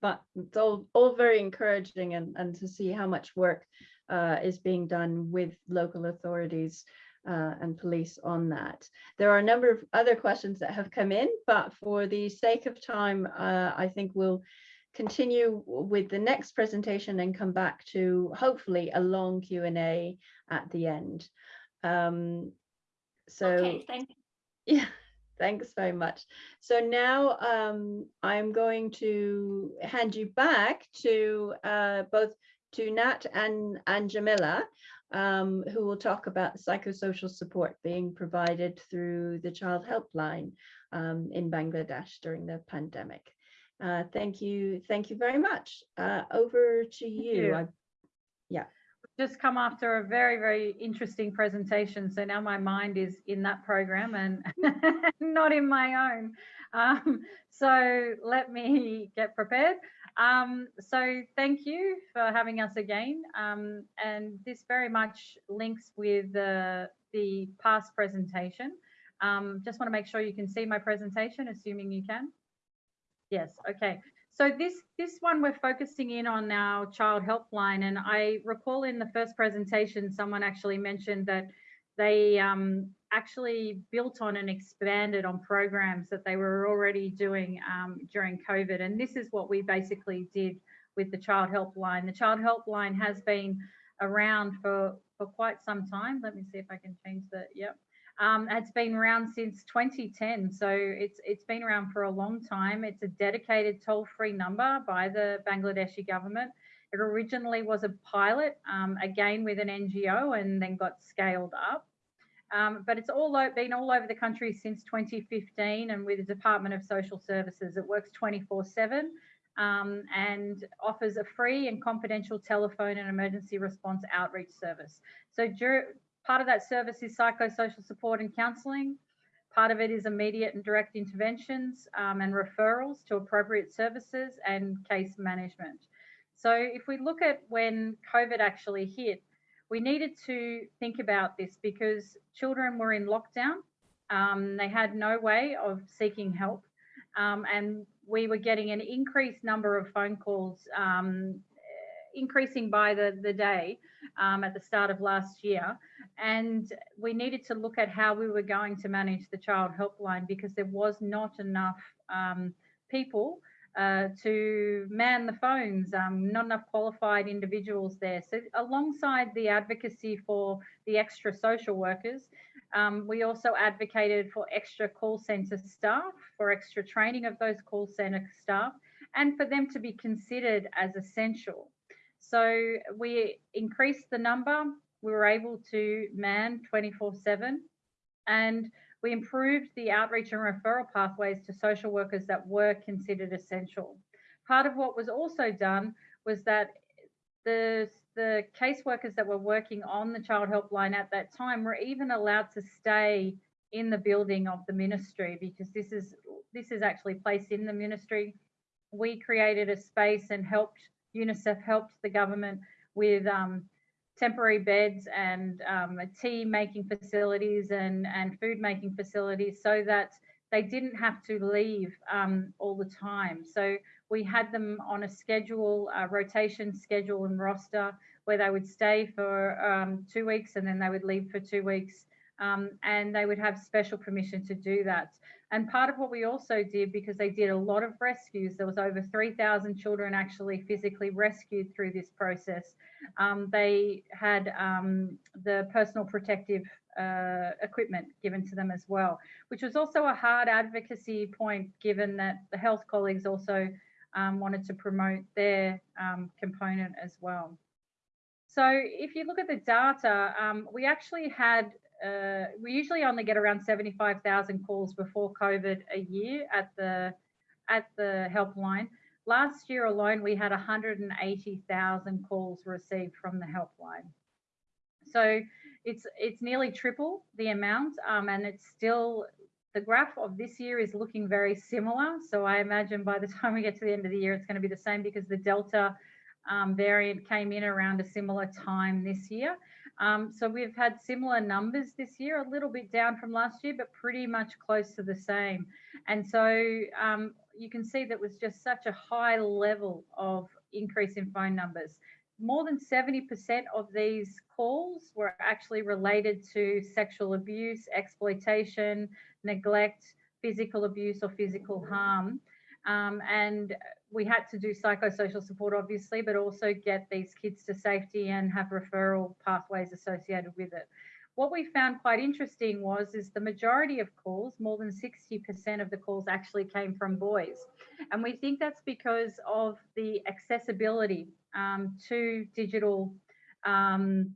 But it's all, all very encouraging and, and to see how much work uh, is being done with local authorities uh, and police on that. There are a number of other questions that have come in, but for the sake of time, uh, I think we'll continue with the next presentation and come back to hopefully a long Q&A at the end. Um, so okay, thank you. Yeah, thanks very much. So now um, I'm going to hand you back to uh, both to Nat and, and Jamila, um, who will talk about psychosocial support being provided through the Child Helpline um, in Bangladesh during the pandemic. Uh, thank you. Thank you very much. Uh, over to you. you. I, yeah. Just come after a very, very interesting presentation. So now my mind is in that program and not in my own. Um, so let me get prepared. Um, so thank you for having us again. Um, and this very much links with the, the past presentation. Um, just want to make sure you can see my presentation, assuming you can. Yes, okay. So this this one we're focusing in on our child helpline, and I recall in the first presentation someone actually mentioned that they um, actually built on and expanded on programs that they were already doing um, during COVID, and this is what we basically did with the child helpline. The child helpline has been around for for quite some time. Let me see if I can change that. Yep. Um, it's been around since 2010, so it's it's been around for a long time. It's a dedicated toll-free number by the Bangladeshi government. It originally was a pilot, um, again with an NGO, and then got scaled up. Um, but it's all been all over the country since 2015, and with the Department of Social Services, it works 24/7 um, and offers a free and confidential telephone and emergency response outreach service. So part of that service is psychosocial support and counselling. Part of it is immediate and direct interventions um, and referrals to appropriate services and case management. So if we look at when COVID actually hit, we needed to think about this because children were in lockdown. Um, they had no way of seeking help. Um, and we were getting an increased number of phone calls, um, increasing by the, the day um, at the start of last year. And we needed to look at how we were going to manage the child helpline because there was not enough um, people uh, to man the phones, um, not enough qualified individuals there. So, alongside the advocacy for the extra social workers, um, we also advocated for extra call centre staff, for extra training of those call centre staff, and for them to be considered as essential. So we increased the number. We were able to man 24 7 and we improved the outreach and referral pathways to social workers that were considered essential. Part of what was also done was that the, the caseworkers that were working on the child helpline at that time were even allowed to stay in the building of the ministry because this is this is actually placed in the ministry. We created a space and helped UNICEF helped the government with um, temporary beds and um, tea making facilities and, and food making facilities so that they didn't have to leave um, all the time. So we had them on a schedule, a rotation schedule and roster where they would stay for um, two weeks and then they would leave for two weeks. Um, and they would have special permission to do that. And part of what we also did, because they did a lot of rescues, there was over 3,000 children actually physically rescued through this process. Um, they had um, the personal protective uh, equipment given to them as well, which was also a hard advocacy point, given that the health colleagues also um, wanted to promote their um, component as well. So if you look at the data, um, we actually had uh, we usually only get around 75,000 calls before COVID a year at the at the helpline. Last year alone, we had 180,000 calls received from the helpline. So it's it's nearly triple the amount, um, and it's still the graph of this year is looking very similar. So I imagine by the time we get to the end of the year, it's going to be the same because the Delta um, variant came in around a similar time this year. Um, so we've had similar numbers this year, a little bit down from last year, but pretty much close to the same. And so um, you can see that was just such a high level of increase in phone numbers. More than 70% of these calls were actually related to sexual abuse, exploitation, neglect, physical abuse, or physical harm. Um, and we had to do psychosocial support, obviously, but also get these kids to safety and have referral pathways associated with it. What we found quite interesting was is the majority of calls, more than 60% of the calls actually came from boys. And we think that's because of the accessibility um, to digital um,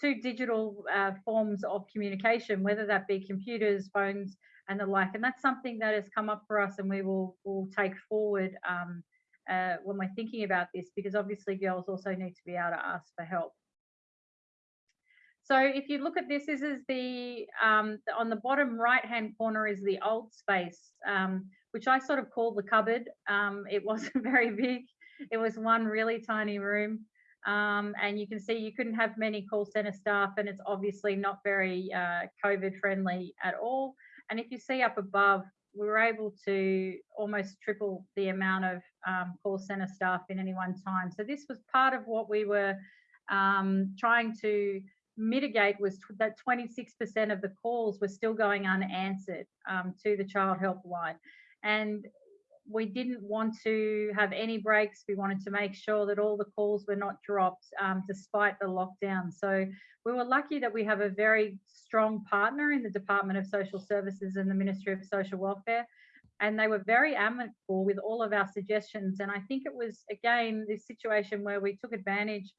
to digital uh, forms of communication, whether that be computers, phones, and the like. And that's something that has come up for us and we will, will take forward um, uh, when we're thinking about this, because obviously girls also need to be able to ask for help. So if you look at this, this is the, um, on the bottom right hand corner is the old space, um, which I sort of call the cupboard. Um, it wasn't very big. It was one really tiny room. Um, and you can see you couldn't have many call center staff and it's obviously not very uh, COVID friendly at all. And if you see up above, we were able to almost triple the amount of um, call center staff in any one time. So this was part of what we were um, trying to mitigate was that 26% of the calls were still going unanswered um, to the child helpline. And we didn't want to have any breaks. We wanted to make sure that all the calls were not dropped um, despite the lockdown. So we were lucky that we have a very strong partner in the Department of Social Services and the Ministry of Social Welfare. And they were very amicable with all of our suggestions. And I think it was, again, this situation where we took advantage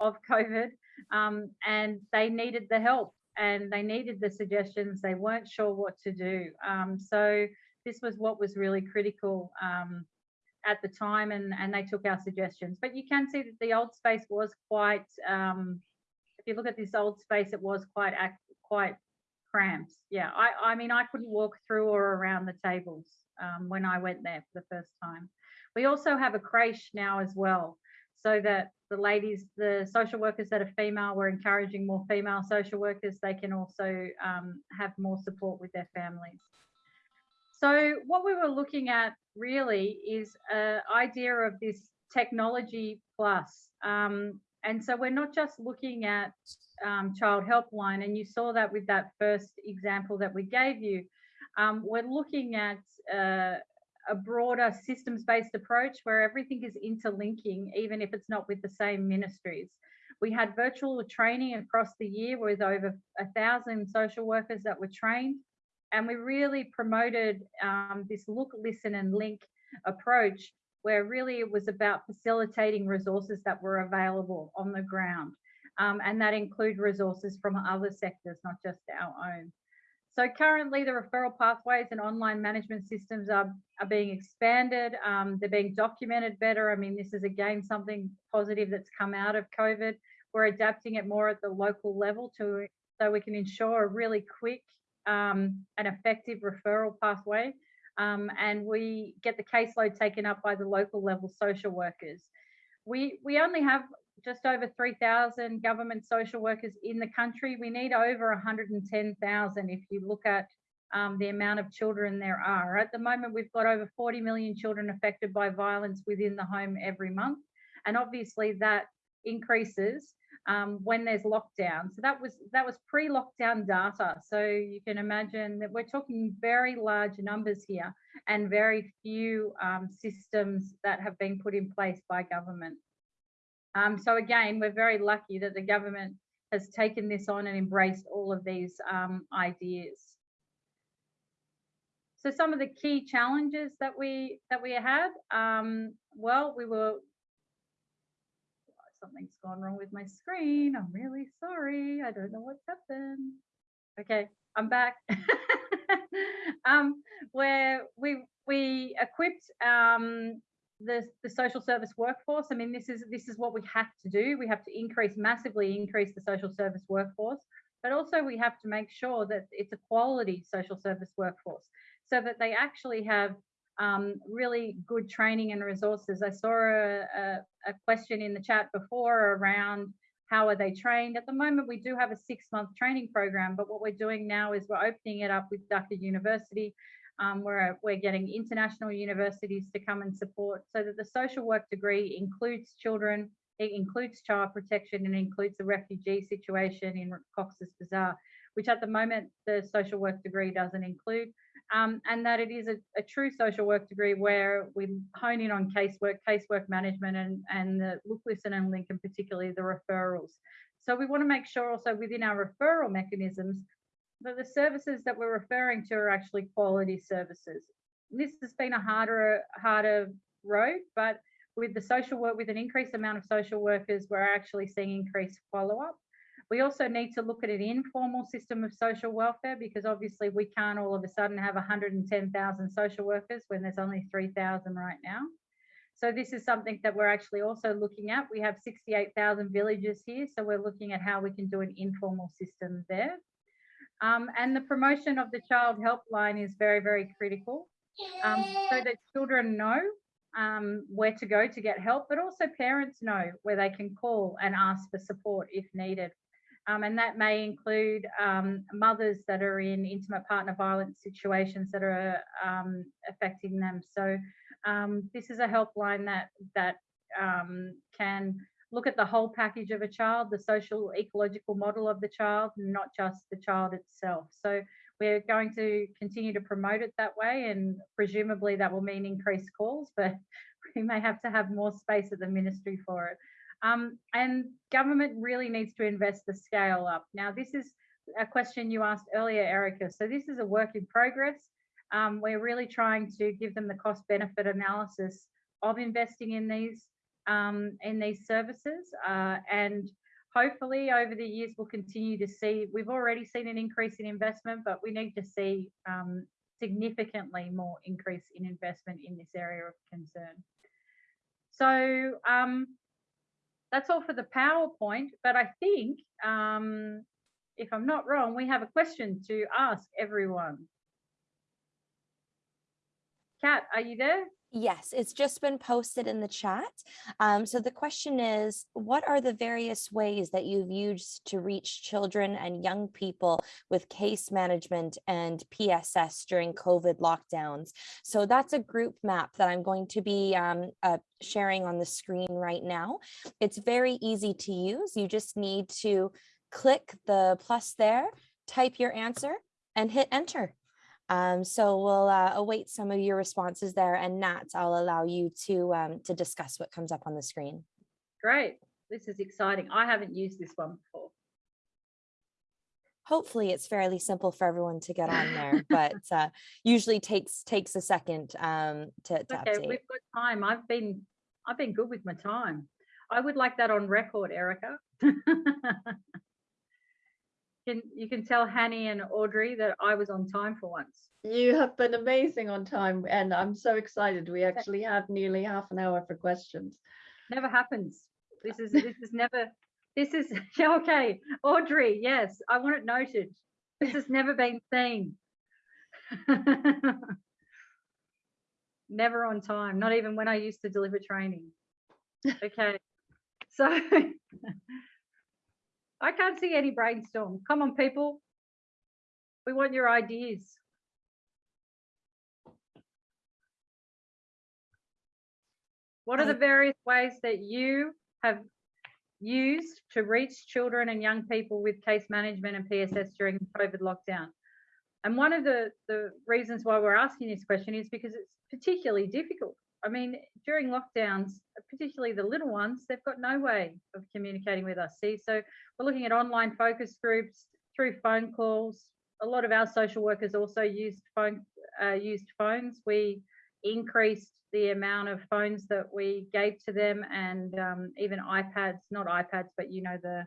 of COVID um, and they needed the help and they needed the suggestions. They weren't sure what to do. Um, so this was what was really critical um, at the time and, and they took our suggestions. But you can see that the old space was quite, um, if you look at this old space, it was quite quite cramped. Yeah, I, I mean, I couldn't walk through or around the tables um, when I went there for the first time. We also have a creche now as well, so that the ladies, the social workers that are female, we're encouraging more female social workers. They can also um, have more support with their families. So what we were looking at really is an idea of this technology plus. Um, and so we're not just looking at um, child helpline, and you saw that with that first example that we gave you. Um, we're looking at uh, a broader systems-based approach where everything is interlinking, even if it's not with the same ministries. We had virtual training across the year with over a thousand social workers that were trained, and we really promoted um, this look, listen, and link approach where really it was about facilitating resources that were available on the ground. Um, and that include resources from other sectors, not just our own. So currently the referral pathways and online management systems are, are being expanded. Um, they're being documented better. I mean, this is again something positive that's come out of COVID. We're adapting it more at the local level to so we can ensure a really quick um, and effective referral pathway um, and we get the caseload taken up by the local level social workers. We, we only have just over 3,000 government social workers in the country. We need over 110,000 if you look at um, the amount of children there are. At the moment, we've got over 40 million children affected by violence within the home every month. And obviously that increases um, when there's lockdown. So that was that was pre-lockdown data. So you can imagine that we're talking very large numbers here and very few um, systems that have been put in place by government. Um, so again, we're very lucky that the government has taken this on and embraced all of these um, ideas. So some of the key challenges that we that we had, um, well, we were something's gone wrong with my screen. I'm really sorry. I don't know what's happened. Okay, I'm back. um, where we we equipped um, the the social service workforce. I mean, this is this is what we have to do. We have to increase massively increase the social service workforce, but also we have to make sure that it's a quality social service workforce, so that they actually have um, really good training and resources. I saw a, a, a, question in the chat before around how are they trained. At the moment, we do have a six month training program, but what we're doing now is we're opening it up with Dhaka University. Um, we're, we're getting international universities to come and support so that the social work degree includes children, it includes child protection and includes the refugee situation in Cox's Bazar, which at the moment the social work degree doesn't include um, and that it is a, a, true social work degree where we hone in on casework, casework management, and, and the look, listen, and link, and particularly the referrals. So we want to make sure also within our referral mechanisms that the services that we're referring to are actually quality services. This has been a harder, harder road, but with the social work, with an increased amount of social workers, we're actually seeing increased follow-up. We also need to look at an informal system of social welfare because obviously we can't all of a sudden have 110,000 social workers when there's only 3,000 right now. So this is something that we're actually also looking at. We have 68,000 villages here, so we're looking at how we can do an informal system there. Um, and the promotion of the child helpline is very, very critical um, so that children know um, where to go to get help, but also parents know where they can call and ask for support if needed. Um, and that may include um, mothers that are in intimate partner violence situations that are um, affecting them. So um, this is a helpline that that um, can look at the whole package of a child, the social ecological model of the child, not just the child itself. So we're going to continue to promote it that way and presumably that will mean increased calls, but we may have to have more space at the ministry for it. Um, and government really needs to invest the scale up. Now, this is a question you asked earlier, Erica. So this is a work in progress. Um, we're really trying to give them the cost benefit analysis of investing in these um, in these services uh, and hopefully over the years we'll continue to see we've already seen an increase in investment but we need to see um, significantly more increase in investment in this area of concern so um, that's all for the PowerPoint but I think um, if I'm not wrong we have a question to ask everyone Kat, are you there? Yes, it's just been posted in the chat. Um, so the question is, what are the various ways that you've used to reach children and young people with case management and PSS during COVID lockdowns? So that's a GroupMap that I'm going to be um, uh, sharing on the screen right now. It's very easy to use. You just need to click the plus there, type your answer and hit enter. Um, so we'll uh, await some of your responses there and Nat, I'll allow you to, um, to discuss what comes up on the screen. Great, this is exciting. I haven't used this one before. Hopefully it's fairly simple for everyone to get on there, but uh, usually takes takes a second um, to, to okay, update. we've got time. I've been I've been good with my time. I would like that on record, Erica. can you can tell Hanny and Audrey that I was on time for once. You have been amazing on time and I'm so excited. We actually have nearly half an hour for questions. Never happens. This is this is never this is okay. Audrey, yes, I want it noted. This has never been seen. never on time, not even when I used to deliver training. Okay. So I can't see any brainstorm. Come on, people. We want your ideas. What are the various ways that you have used to reach children and young people with case management and PSS during COVID lockdown? And one of the, the reasons why we're asking this question is because it's particularly difficult. I mean, during lockdowns, particularly the little ones, they've got no way of communicating with us. See, so we're looking at online focus groups through phone calls. A lot of our social workers also used phone uh, used phones. We increased the amount of phones that we gave to them, and um, even iPads, not iPads, but you know the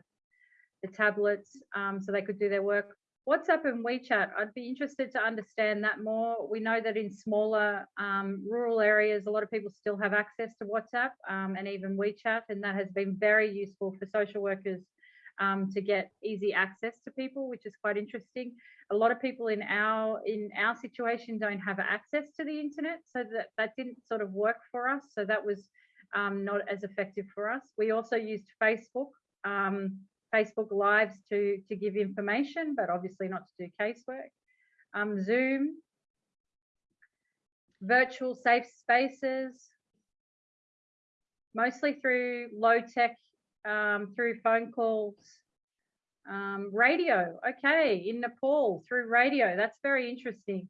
the tablets, um, so they could do their work WhatsApp and WeChat, I'd be interested to understand that more. We know that in smaller um, rural areas, a lot of people still have access to WhatsApp um, and even WeChat, and that has been very useful for social workers um, to get easy access to people, which is quite interesting. A lot of people in our in our situation don't have access to the internet, so that that didn't sort of work for us. So that was um, not as effective for us. We also used Facebook. Facebook Lives to, to give information, but obviously not to do casework. Um, Zoom, virtual safe spaces, mostly through low tech, um, through phone calls, um, radio. Okay, in Nepal through radio. That's very interesting.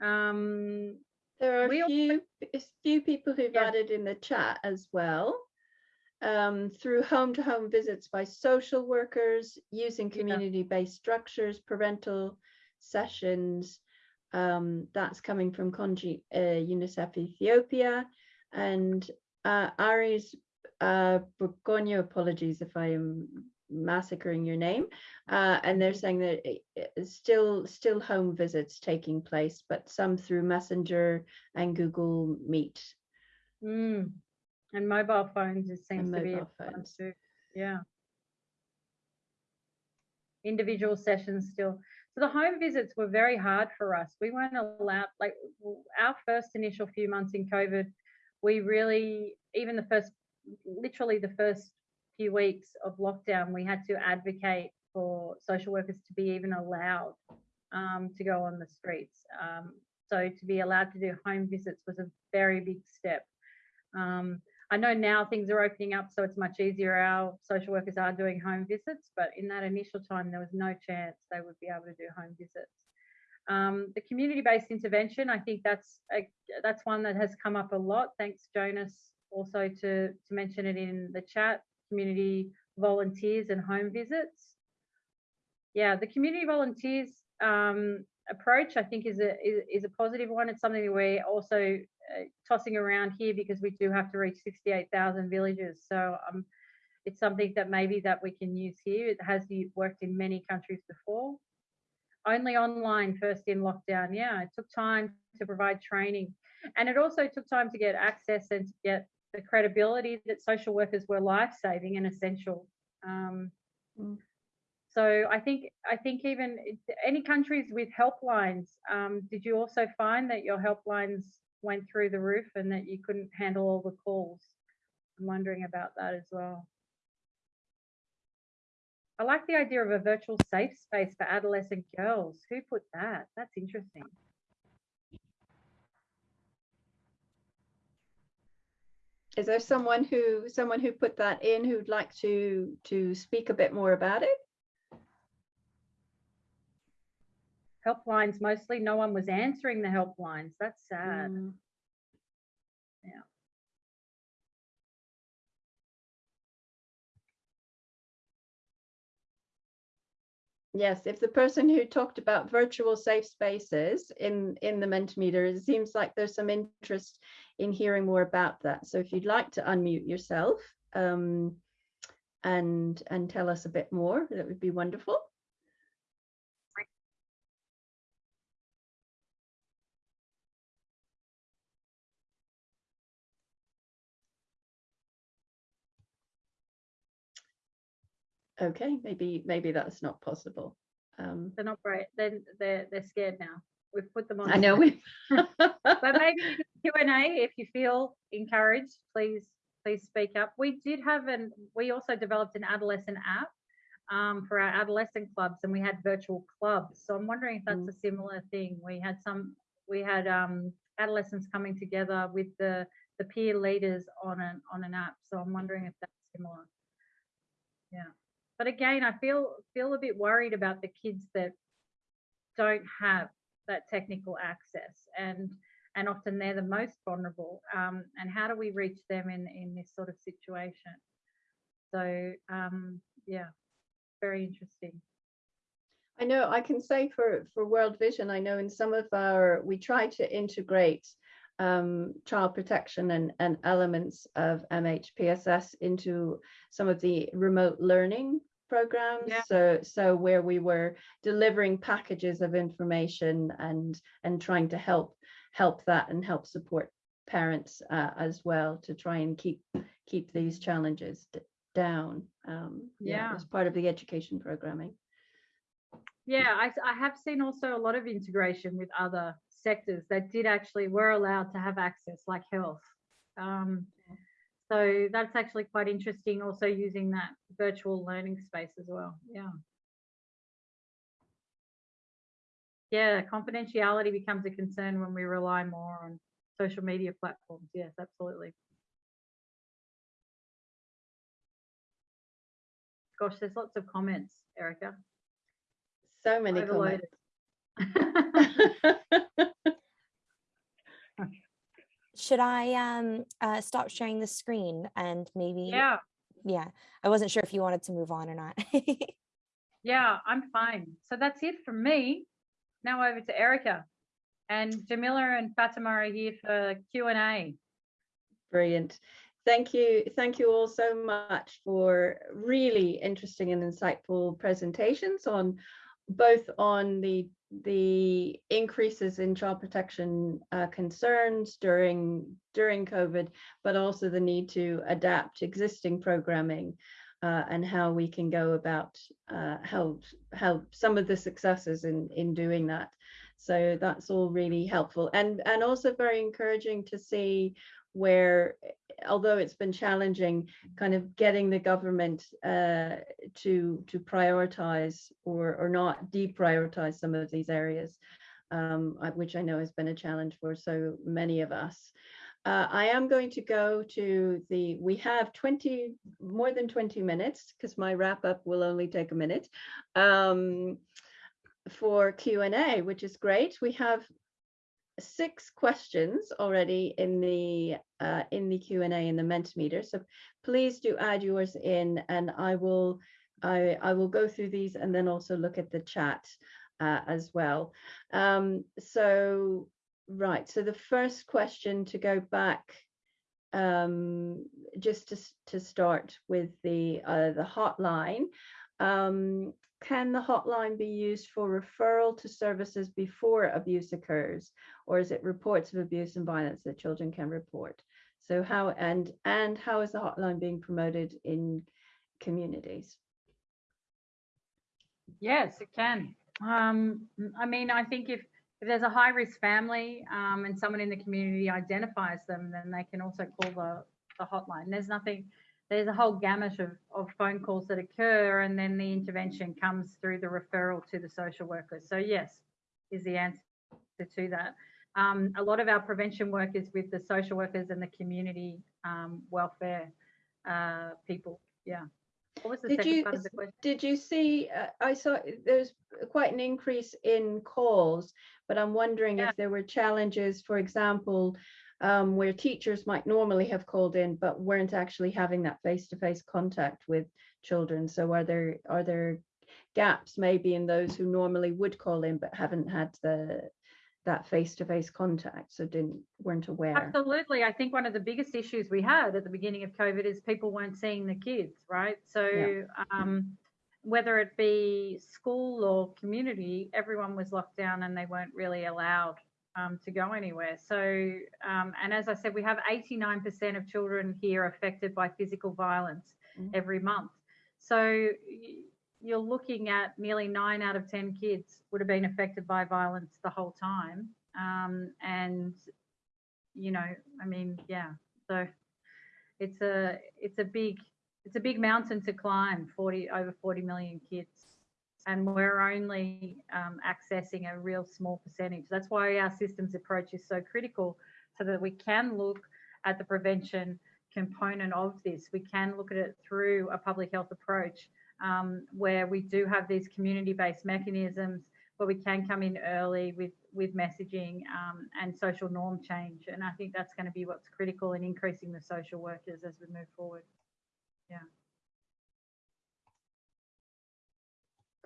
Um, there are a few, a few people who've yeah. added in the chat as well um, through home-to-home visits by social workers, using community-based structures, parental sessions. Um, that's coming from Konji, uh, UNICEF Ethiopia. And uh, Aries uh, Burgonio, apologies if I am massacring your name. Uh, and they're saying that still still home visits taking place, but some through Messenger and Google Meet. Mm. And mobile phones, it seems to be a phones. too. Yeah. Individual sessions still. So the home visits were very hard for us. We weren't allowed, like our first initial few months in COVID, we really, even the first, literally the first few weeks of lockdown, we had to advocate for social workers to be even allowed um, to go on the streets. Um, so to be allowed to do home visits was a very big step. Um, I know now things are opening up, so it's much easier. Our social workers are doing home visits, but in that initial time, there was no chance they would be able to do home visits. Um, the community-based intervention, I think that's a, that's one that has come up a lot. Thanks, Jonas, also to, to mention it in the chat, community volunteers and home visits. Yeah, the community volunteers um, approach, I think, is a is, is, a positive one. It's something that we're also tossing around here because we do have to reach 68,000 villages. So um, it's something that maybe that we can use here. It has worked in many countries before. Only online first in lockdown. Yeah, it took time to provide training. And it also took time to get access and to get the credibility that social workers were life-saving and essential. Um, mm. So I think I think even any countries with helplines, um, did you also find that your helplines went through the roof and that you couldn't handle all the calls? I'm wondering about that as well. I like the idea of a virtual safe space for adolescent girls. Who put that? That's interesting. Is there someone who someone who put that in who'd like to to speak a bit more about it? Helplines mostly no one was answering the helplines that's sad mm. yeah Yes, if the person who talked about virtual safe spaces in, in the Mentimeter, it seems like there's some interest in hearing more about that. So if you'd like to unmute yourself um, and, and tell us a bit more, that would be wonderful. Okay maybe maybe that's not possible. Um they're not bright then they're, they're scared now. We've put them on i know we but maybe q&a if you feel encouraged please please speak up. We did have an we also developed an adolescent app um, for our adolescent clubs and we had virtual clubs. So i'm wondering if that's mm. a similar thing. We had some we had um, adolescents coming together with the the peer leaders on an on an app. So i'm wondering if that's similar. Yeah but again, I feel feel a bit worried about the kids that don't have that technical access and and often they're the most vulnerable. Um, and how do we reach them in, in this sort of situation? So um, yeah, very interesting. I know I can say for, for World Vision, I know in some of our, we try to integrate um, child protection and, and elements of MHPSS into some of the remote learning programs yeah. so so where we were delivering packages of information and and trying to help help that and help support parents uh, as well to try and keep keep these challenges down um yeah, yeah. as part of the education programming. Yeah I, I have seen also a lot of integration with other sectors that did actually were allowed to have access like health. Um, so that's actually quite interesting also using that virtual learning space as well. Yeah. Yeah, confidentiality becomes a concern when we rely more on social media platforms. Yes, absolutely. Gosh, there's lots of comments, Erica. So many Overloaded. comments. should I um uh, stop sharing the screen and maybe yeah. Yeah I wasn't sure if you wanted to move on or not. Yeah I'm fine. So that's it from me. Now over to Erica and Jamila and Fatima are here for Q&A brilliant. Thank you thank you all so much for really interesting and insightful presentations on both on the the increases in child protection uh, concerns during during COVID, but also the need to adapt existing programming uh, and how we can go about uh, how how some of the successes in in doing that. So that's all really helpful and and also very encouraging to see where although it's been challenging kind of getting the government uh, to to prioritize or or not deprioritize some of these areas um, which I know has been a challenge for so many of us. Uh, I am going to go to the, we have 20, more than 20 minutes because my wrap up will only take a minute. Um, for Q&A, which is great. We have six questions already in the uh, in the Q&A in the Mentimeter. So please do add yours in and I will I, I will go through these and then also look at the chat uh, as well. Um, so, right, so the first question to go back um, just to, to start with the, uh, the hotline. Um, can the hotline be used for referral to services before abuse occurs or is it reports of abuse and violence that children can report? So how and and how is the hotline being promoted in communities? Yes it can. Um, i mean i think if if there's a high risk family um, and someone in the community identifies them then they can also call the, the hotline. There's nothing there's a whole gamut of, of phone calls that occur and then the intervention comes through the referral to the social workers. So yes, is the answer to that. Um, a lot of our prevention work is with the social workers and the community um, welfare uh, people. Yeah. What was the did second you, part of the question? Did you see, uh, I saw there's quite an increase in calls, but I'm wondering Yeah. if there were challenges, for example, um, where teachers might normally have called in but weren't actually having that face-to-face contact with children. So are there are there gaps maybe in those who normally would call in but haven't had the that face-to-face contact, so didn't weren't aware. Absolutely. I think one of the biggest issues we had at the beginning of COVID is people weren't seeing the kids, right? So Yeah. um, whether it be school or community, everyone was locked down and they weren't really allowed um, to go anywhere. So, um, and as I said, we have 89% of children here affected by physical violence Mhm. every month. So you're looking at nearly nine out of 10 kids would have been affected by violence the whole time. Um, and, you know, I mean, yeah, so it's a, it's a big, it's a big mountain to climb 40 over 40 million kids and we're only um, accessing a real small percentage. That's why our systems approach is so critical, so that we can look at the prevention component of this. We can look at it through a public health approach, um, where we do have these community-based mechanisms where we can come in early with with messaging um, and social norm change. And I think that's going to be what's critical in increasing the social workers as we move forward. Yeah.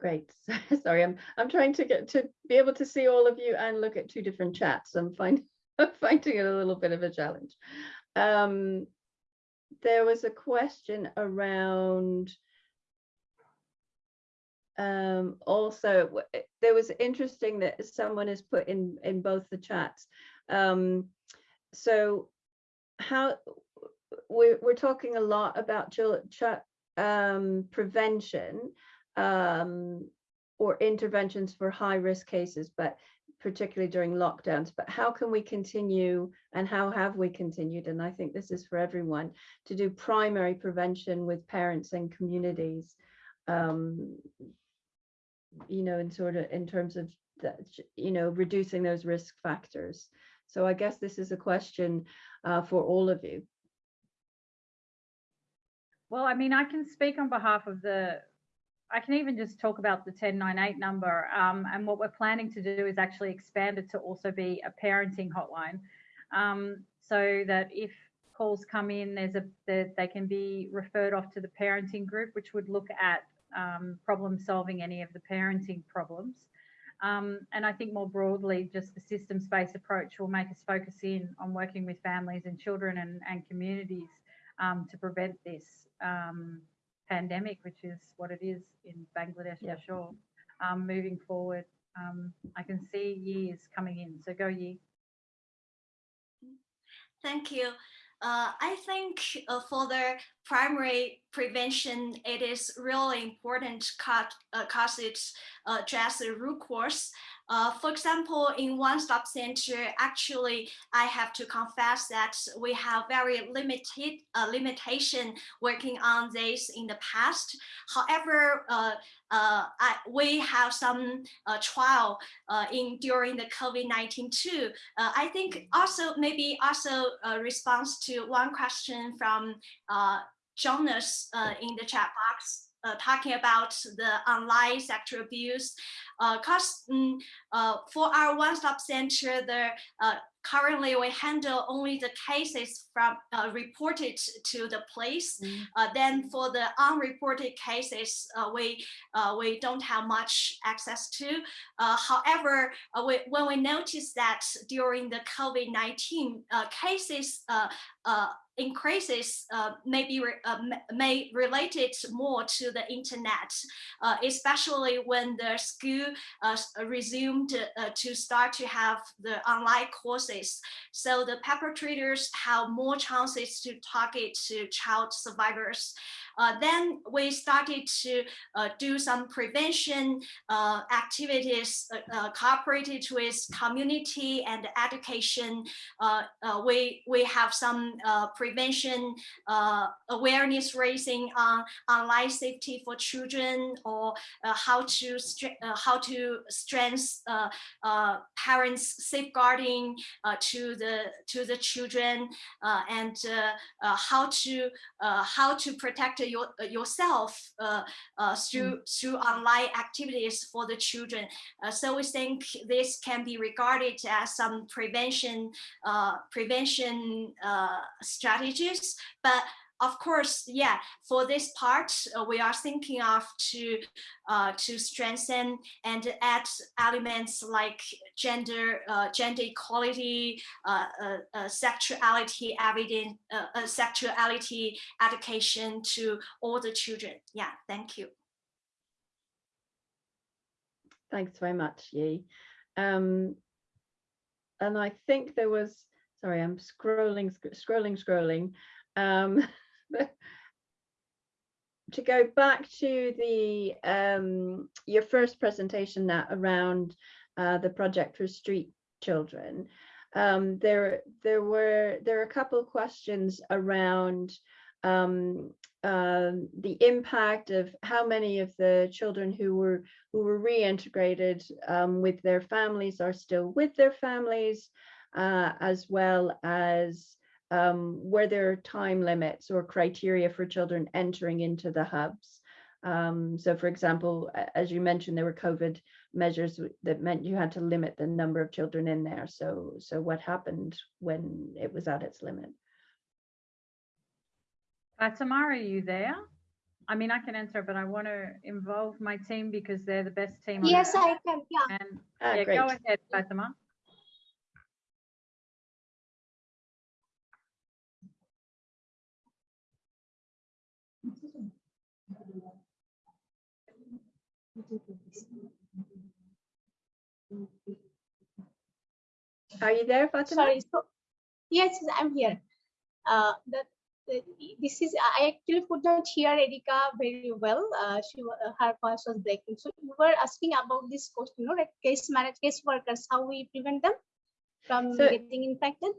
Great. Sorry, I'm I'm trying to get to be able to see all of you and look at two different chats. I'm finding I'm finding it a little bit of a challenge. Um, there was a question around um, also there was interesting that someone has put in in both the chats. Um, so how we're we're talking a lot about chil- ch- um, prevention um, or interventions for high risk cases, but particularly during lockdowns. But how can we continue and how have we continued? And I think this is for everyone to do primary prevention with parents and communities, um, you know, in sort of in terms of that, you know, reducing those risk factors. So I guess this is a question uh, for all of you. Well, I mean, I can speak on behalf of the, I can even just talk about the 1098 number. Um, and what we're planning to do is actually expand it to also be a parenting hotline. Um, so that if calls come in, there's a, that they can be referred off to the parenting group, which would look at um, problem solving any of the parenting problems. Um, and I think more broadly, just the systems based approach will make us focus in on working with families and children and, and communities um, to prevent this um, pandemic, which is what it is in Bangladesh Yeah. for sure. Um, moving forward, um, I can see years coming in. So go Yi. Thank you. Uh, I think uh, for the primary prevention, it is really important because uh, 'cause it's uh, address the root cause. Uh, for example, in One Stop Center, actually, I have to confess that we have very limited uh, limitation working on this in the past. However, uh, uh, I, we have some uh, trial uh, in during the COVID-19 too. I think also maybe also a response to one question from Jonas in the chat box uh, talking about the online sexual abuse. Because uh, for our one-stop center, the uh, currently we handle only the cases from uh, reported to the police. Uh, then for the unreported cases, uh, we uh, we don't have much access to. Uh, however, uh, we, when we noticed that during the COVID-19 uh, cases uh, uh, increases uh, may be re- uh, may related more to the internet, uh, especially when the school uh, resumed uh, to start to have the online courses. So the perpetrators have more chances to target to child survivors. Uh, then we started to uh, do some prevention uh, activities uh, uh, cooperated with community and education. Uh, uh, we, we have some uh, prevention awareness raising on online safety for children or how to how to strengthen parents safeguarding to the to the children and how to how to protect your, yourself uh, uh, through through online activities for the children. Uh, so we think this can be regarded as some prevention uh, prevention uh, strategies, but of course, yeah, for this part, uh, we are thinking of to uh, to strengthen and add elements like gender uh, gender equality, uh, uh, uh, sexuality evidence, sexuality education to all the children. Yeah, thank you. Thanks very much, Yi. Um, and I think there was, sorry, I'm scrolling, sc- scrolling, scrolling. Um, to go back to the um, your first presentation Nat, around uh, the project for street children, um, there there were there are a couple of questions around um, um, the impact of how many of the children who were who were reintegrated um, with their families are still with their families, uh, as well as um, were there time limits or criteria for children entering into the hubs? Um, so, for example, as you mentioned, there were COVID measures that meant you had to limit the number of children in there. So, so what happened when it was at its limit? Fatima, are you there? I mean, I can answer, but I want to involve my team because they're the best team. Yes, earth. I can. Yeah. And Ah, yeah, great. go ahead, Fatima. Are you there, Fatima? Sorry. So, yes, I'm here. Uh, the, this is I actually could not hear Erica very well. Uh, she uh, her voice was breaking. So you were asking about this question, you know, like case manage case workers, how we prevent them from So- getting infected.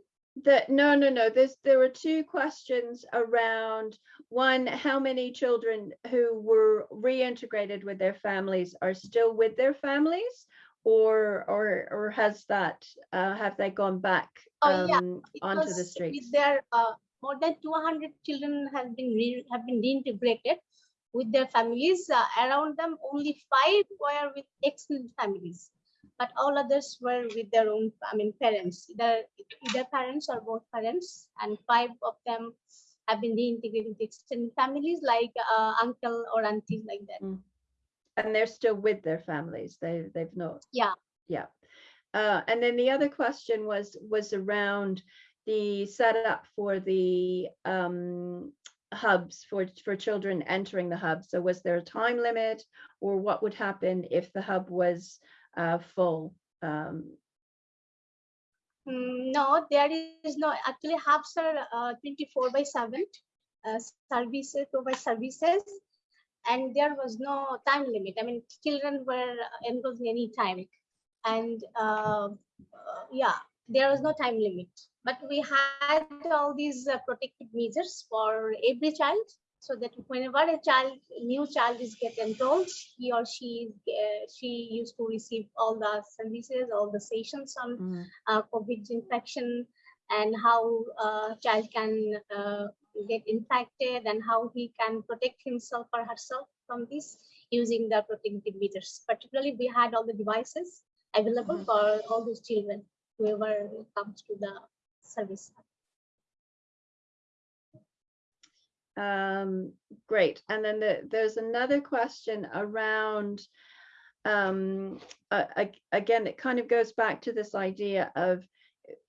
The, no, no, no. There's there were two questions around one, how many children who were reintegrated with their families are still with their families, or or or has that uh, have they gone back Oh, yeah, um, onto the streets? Their uh, more than 200 children have been re- have been reintegrated with their families. Uh, around them, only five were with extended families, but all others were with their own. I mean, parents, either either parents or both parents, and five of them have been reintegrated with extended families, like uh, uncle or aunties, like that. And they're still with their families. They they've not. Yeah. Yeah. Uh, and then the other question was was around the setup for the um, hubs for for children entering the hub. So was there a time limit, or what would happen if the hub was uh, full? Um, Mm, no, there is no actually hubs are uh, 24 by 7 uh, services provide services and there was no time limit. I mean, children were enrolled in any time, and uh, yeah, there was no time limit. But we had all these uh, protective measures for every child, so that whenever a child, new child is get enrolled, he or she uh, she used to receive all the services, all the sessions on mm, uh, COVID infection and how uh, child can uh, get infected and how he can protect himself or herself from this. using the protective meters. Particularly, we had all the devices available Mhm. for all those children, whoever comes to the service. Um, great. And then the, there's another question around, um, uh, again, it kind of goes back to this idea of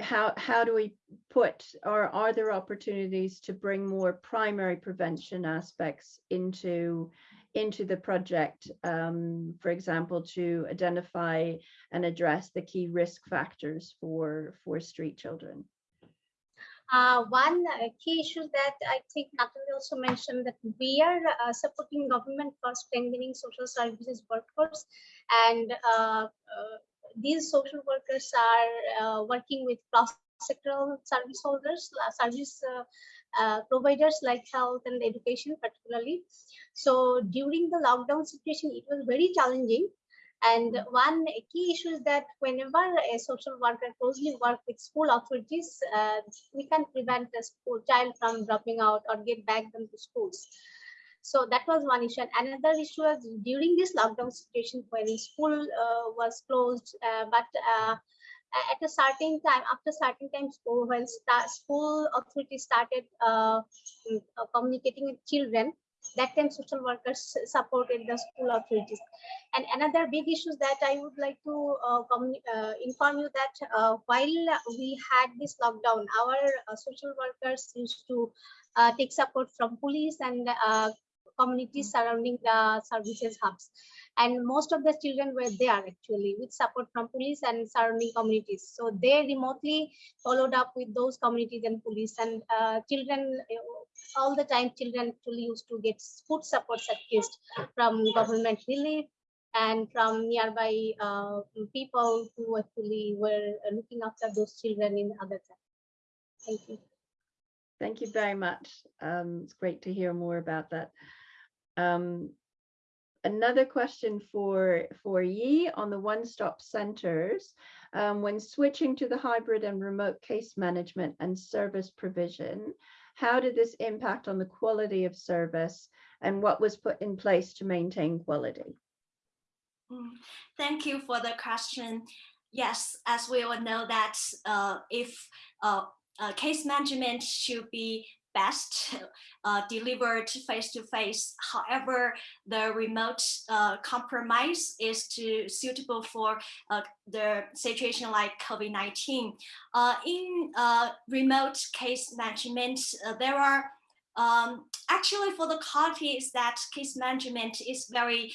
how, how do we put, or are there opportunities to bring more primary prevention aspects into, into the project? Um, for example, to identify and address the key risk factors for, for street children. Uh, one uh, key issue that I think Natalie also mentioned that we are uh, supporting government for strengthening social services workforce and uh, uh, these social workers are uh, working with cross-sectoral service holders, uh, service uh, uh, providers like health and education particularly. So during the lockdown situation, it was very challenging and one key issue is that whenever a social worker closely works with school authorities, uh, we can prevent a school child from dropping out or get back them to schools. So that was one issue. Another issue was during this lockdown situation when school uh, was closed, uh, but uh, at a certain time, after certain time, school, when start, school authorities started uh, mm, uh, communicating with children, that time social workers supported the school authorities. And another big issue that I would like to uh, inform you that while we had this lockdown, our social workers used to uh, take support from police and uh, communities surrounding the services hubs. And most of the children were there actually with support from police and surrounding communities. So they remotely followed up with those communities and police and children all the time children actually used to get food supports at least from government relief and from nearby uh, people who actually were looking after those children in other time. Thank you. Thank you very much. Um, it's great to hear more about that. Um, another question for, for Yi on the one-stop centers. Um, when switching to the hybrid and remote case management and service provision, how did this impact on the quality of service and what was put in place to maintain quality? Thank you for the question. Yes, as we all know that uh, if uh, uh, case management should be best uh, delivered face to face. However, the remote uh, compromise is to suitable for uh, the situation like COVID-19. Uh, in uh, remote case management, uh, there are um, actually for the quality is that case management is very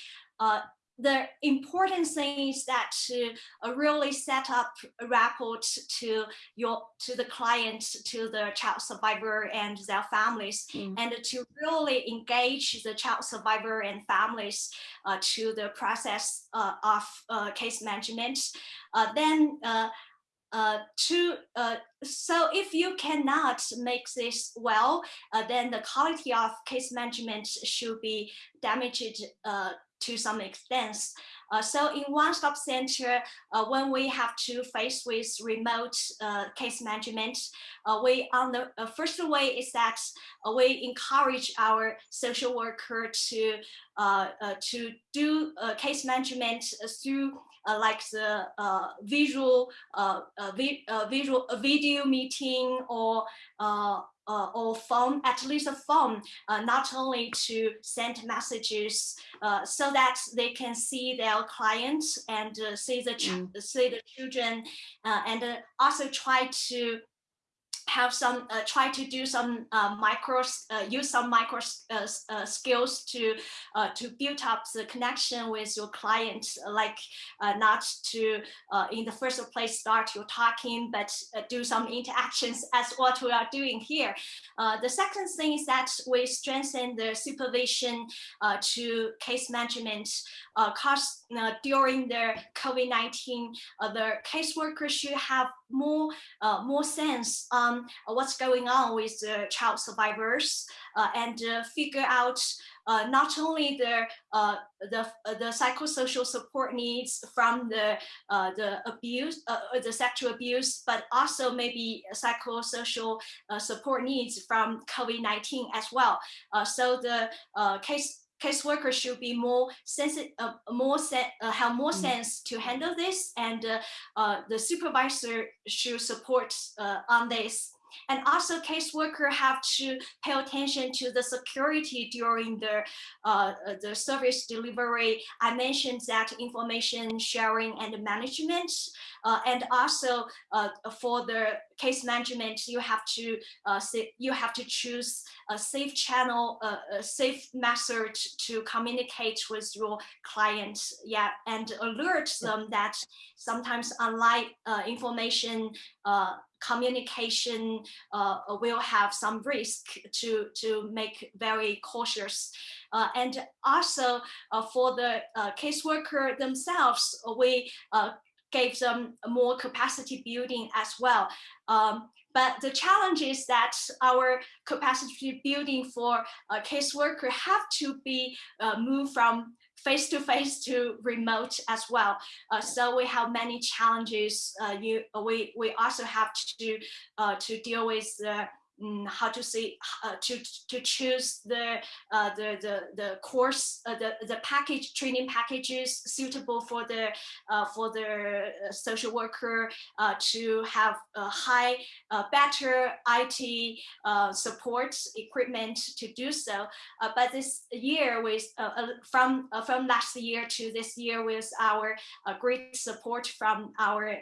the important thing is that to uh, really set up a rapport to your to the client, to the child survivor and their families, mm. and to really engage the child survivor and families uh, to the process uh, of uh, case management. Uh, then uh, to uh, so if you cannot make this well, uh, then the quality of case management should be damaged to some extent. Uh, so in one-stop center, uh, when we have to face with remote uh, case management, we on the first way is that we encourage our social worker to to do case management through uh, like the uh, visual, uh, vi visual video meeting or uh, or phone, at least a phone, uh, not only to send messages uh, so that they can see their clients and see the mm. see the children, and also try to have some uh, try to do some uh, micro uh, use some micro uh, uh, skills to uh, to build up the connection with your client like not to in the first place start your talking but do some interactions as what we are doing here. The second thing is that we strengthen the supervision to case management cause during the COVID-19 the caseworkers should have more more sense on uh, what's going on with the child survivors uh, and uh, figure out uh, not only the uh, the uh, the psychosocial support needs from the the abuse the sexual abuse, but also maybe psychosocial support needs from COVID-19 as well. so the case caseworkers should be more sensitive, uh, more uh, have more sense to handle this, and uh, uh, the supervisor should support uh, on this. And also caseworker have to pay attention to the security during the, uh, the service delivery. I mentioned that information sharing and management. Uh, and also uh, for the case management, you have to uh, say, you have to choose a safe channel, a safe method to communicate with your clients. Yeah, and alert them that sometimes online uh, information uh, communication uh, will have some risk to to make very cautious uh, and also uh, for the uh, caseworker themselves we gave them more capacity building as well. Um, but the challenge is that our capacity building for a caseworker have to be uh, moved from face to face to remote as well. Uh, so we have many challenges. Uh, you, we, we also have to, uh, to deal with um, how to say uh, to to choose the uh, the the the course uh, the the package training packages suitable for the uh, for the uh, social worker uh, to have a high better IT support equipment to do so. but this year with from from last year to this year with our great support from our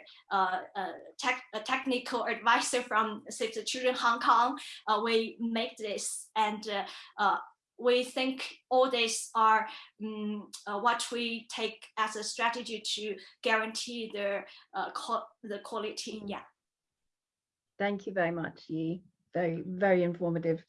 tech, technical advisor from Save the Children Hong Kong uh, we make this and uh, uh, we think all these are um, uh, what we take as a strategy to guarantee the uh, the quality. Yeah. Thank you very much, Yi. Very, very informative.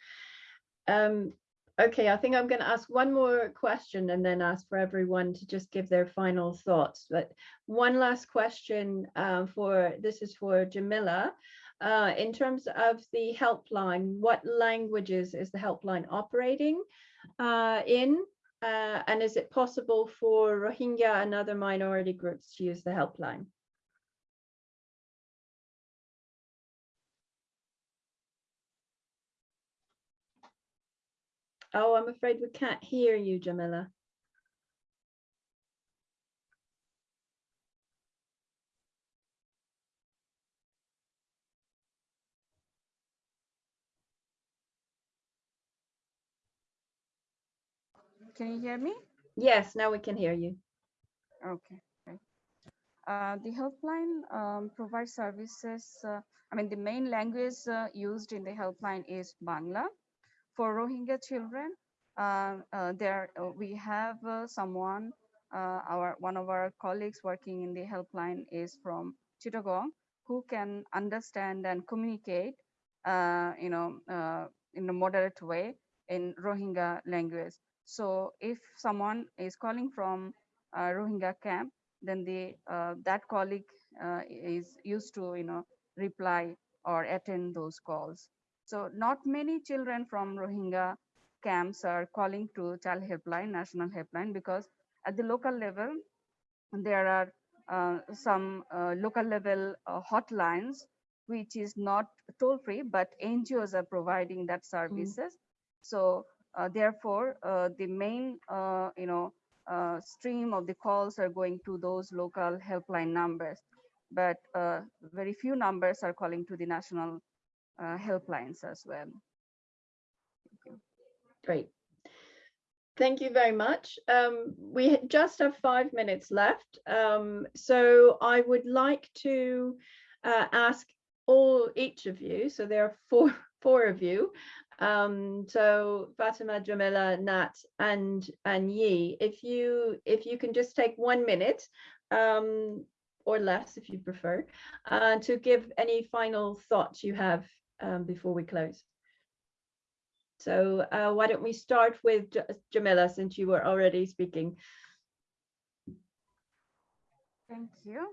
Um, okay, I think I'm going to ask one more question and then ask for everyone to just give their final thoughts. But one last question uh, for this is for Jamila. Uh, in terms of the helpline, what languages is the helpline operating uh, in? Uh, and is it possible for Rohingya and other minority groups to use the helpline? Oh, I'm afraid we can't hear you, Jamila. Can you hear me? Yes, now we can hear you. Okay. Uh, the helpline um, provides services. Uh, I mean, the main language uh, used in the helpline is Bangla. For Rohingya children, uh, uh, there uh, we have someone. our one of our colleagues working in the helpline is from Chittagong, who can understand and communicate, you know, in a moderate way in Rohingya language. So if someone is calling from Rohingya camp, then the uh, that colleague uh, is used to you know reply or attend those calls. So not many children from Rohingya camps are calling to child helpline, national helpline, because at the local level, there are uh, some uh, local level uh, hotlines, which is not toll free, but NGOs are providing that services. Mm. So therefore, uh, the main, uh, you know, stream of the calls are going to those local helpline numbers, but very few numbers are calling to the national helplines as well. Great. Thank you very much. Um, we just have five minutes left. Um, so I would like to uh, ask all each of you, so there are four, four of you, um, so Fatima, Jamila, Nat, and and Yi, if you if you can just take one minute um, or less, if you prefer, uh, to give any final thoughts you have um, before we close. So uh, why don't we start with J Jamila, since you were already speaking. Thank you.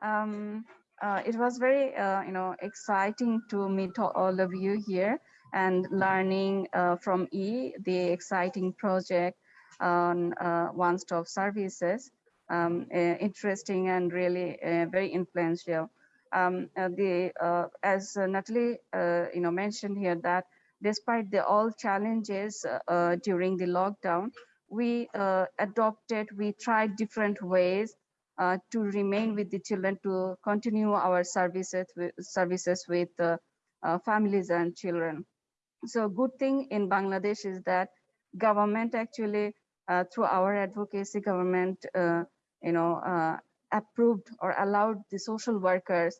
Um, uh, it was very, uh, you know, exciting to meet all of you here and learning uh, from E, the exciting project on uh, one-stop services. Um, uh, interesting and really uh, very influential. Um, uh, the as Natalie, you know, mentioned here that despite the all challenges during the lockdown, we uh, adopted, we tried different ways uh, to remain with the children, to continue our services with, services with uh, uh, families and children. So good thing in Bangladesh is that government actually, uh, through our advocacy, government, uh, you know, approved or allowed the social workers,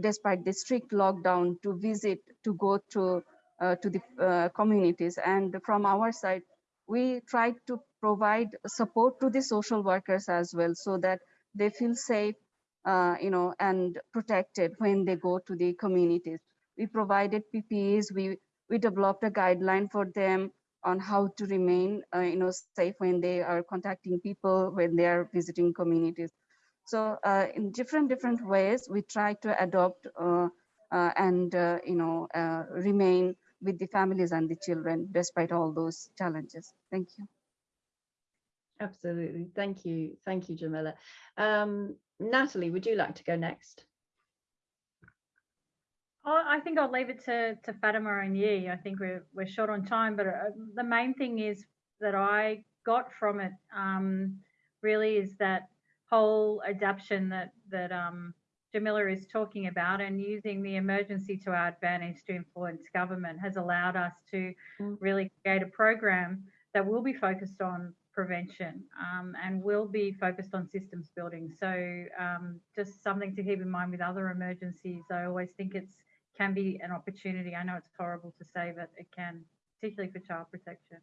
despite the strict lockdown, to visit, to go to to the communities. And from our side, we tried to provide support to the social workers as well so that they feel safe uh, you know and protected when they go to the communities we provided ppes we we developed a guideline for them on how to remain uh, you know safe when they are contacting people when they are visiting communities so uh, in different different ways we try to adopt uh, uh, and uh, you know remain with the families and the children despite all those challenges. Thank you. Absolutely. Thank you. Thank you, Jamila. Um, Natalie, would you like to go next? I think I'll leave it to, to Fatima and Yi. I think we're, we're short on time, but uh, the main thing is that I got from it um, really is that whole adaptation that, that um, Jamila is talking about and using the emergency to our advantage to influence government has allowed us to mm. really create a program that will be focused on prevention um, and will be focused on systems building. So um, just something to keep in mind with other emergencies. I always think it's can be an opportunity. I know it's horrible to say, but it can, particularly for child protection.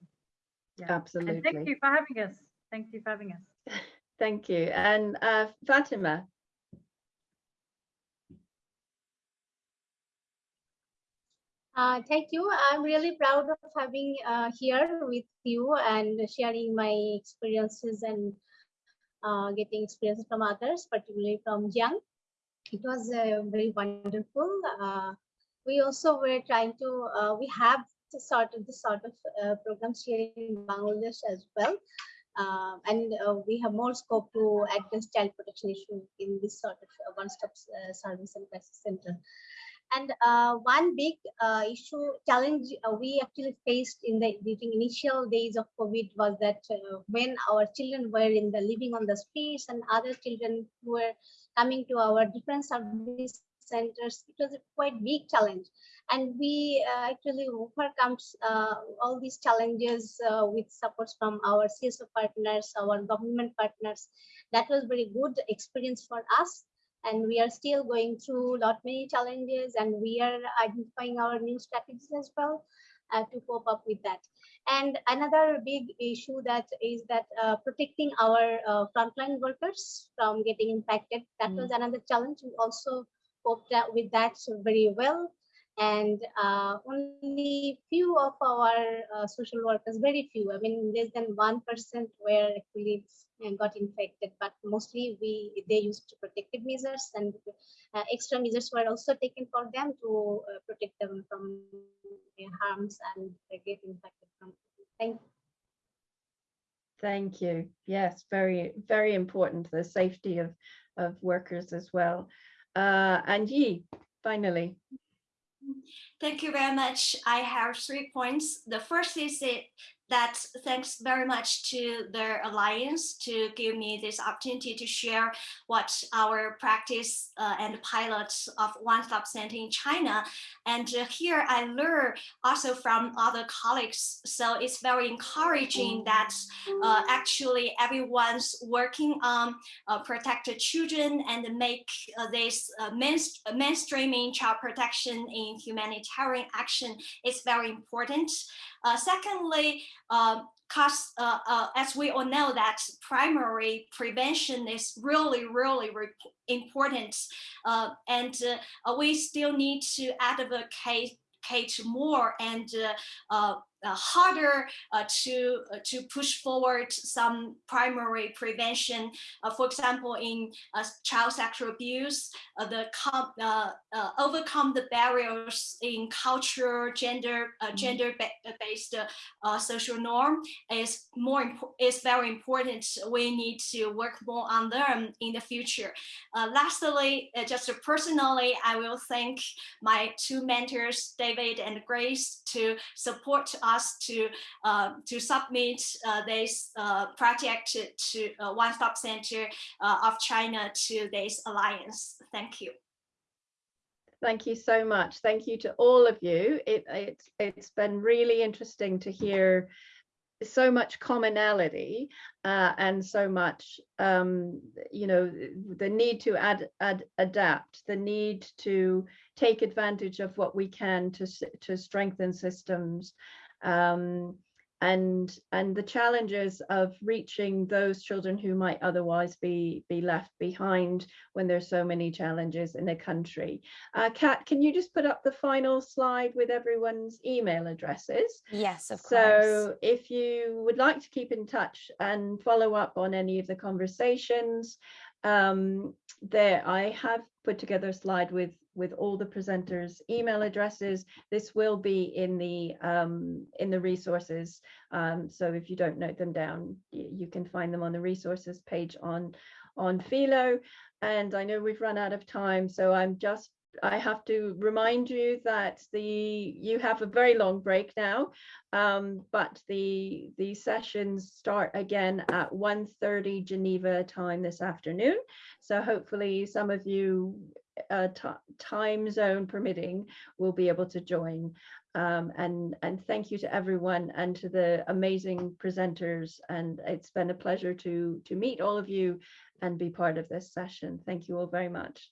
Yeah. Absolutely. And thank you for having us. Thank you for having us. thank you. And uh, Fatima, Uh, thank you. I'm really proud of having uh, here with you and sharing my experiences and uh, getting experiences from others, particularly from young. It was uh, very wonderful. Uh, we also were trying to, uh, we have sort of this sort of programs here in Bangladesh as well. and we have more scope to address child protection issue in this sort of one-stop service and crisis center. And uh, one big uh, issue challenge uh, we actually faced in the during initial days of COVID was that uh, when our children were in the living on the streets and other children were coming to our different service centers, it was a quite big challenge. And we uh, actually overcome uh, all these challenges with support from our CSO partners, our government partners. That was very good experience for us and we are still going through a lot many challenges and we are identifying our new strategies as well uh, to cope up with that. And another big issue that is that uh, protecting our uh, frontline workers from getting impacted. That mm. was another challenge. We also coped with that very well and uh, only few of our uh, social workers, very few, I mean less than 1% were actually uh, got infected, but mostly we they used protective measures and uh, extra measures were also taken for them to uh, protect them from harms and get infected from. Thank you. Thank you. Yes, very, very important, the safety of, of workers as well. Uh, and Yi, finally. Thank you very much. I have three points. The first is it, that thanks very much to the Alliance to give me this opportunity to share what our practice uh, and pilots of One Stop Center in China. And uh, here I learn also from other colleagues. So it's very encouraging that uh, actually everyone's working on uh, protected children and make uh, this uh, mainstreaming child protection in humanitarian action is very important. Uh, secondly, because um, uh, uh, as we all know that primary prevention is really, really re important. Uh, and uh, we still need to advocate more and uh, uh, harder uh, to uh, to push forward some primary prevention. Uh, for example, in uh, child sexual abuse, the overcome the barriers in culture, gender, mm-hmm. gender based social norm is more is very important. We need to work more on them in the future. lastly, just personally, I will thank my two mentors, David and Grace, to support us to uh, to submit uh, this uh, project to, uh, One Stop Center uh, of China to this alliance. Thank you. Thank you so much. Thank you to all of you. It, it's it's been really interesting to hear so much commonality uh, and so much, um, you know, the need to add, add, adapt, the need to take advantage of what we can to to strengthen systems. Um, and and the challenges of reaching those children who might otherwise be be left behind when there's so many challenges in a country. Uh, Kat, can you just put up the final slide with everyone's email addresses? Yes, of course. So if you would like to keep in touch and follow up on any of the conversations, um, there I have put together a slide with with all the presenters' email addresses. This will be in the um, in the resources. Um, so if you don't note them down, you can find them on the resources page on on Philo. And I know we've run out of time, so I'm just I have to remind you that the you have a very long break now, um, but the the sessions start again at 1.30 Geneva time this afternoon. So hopefully some of you, uh, time zone permitting, will be able to join. Um, and and thank you to everyone and to the amazing presenters. And it's been a pleasure to to meet all of you and be part of this session. Thank you all very much.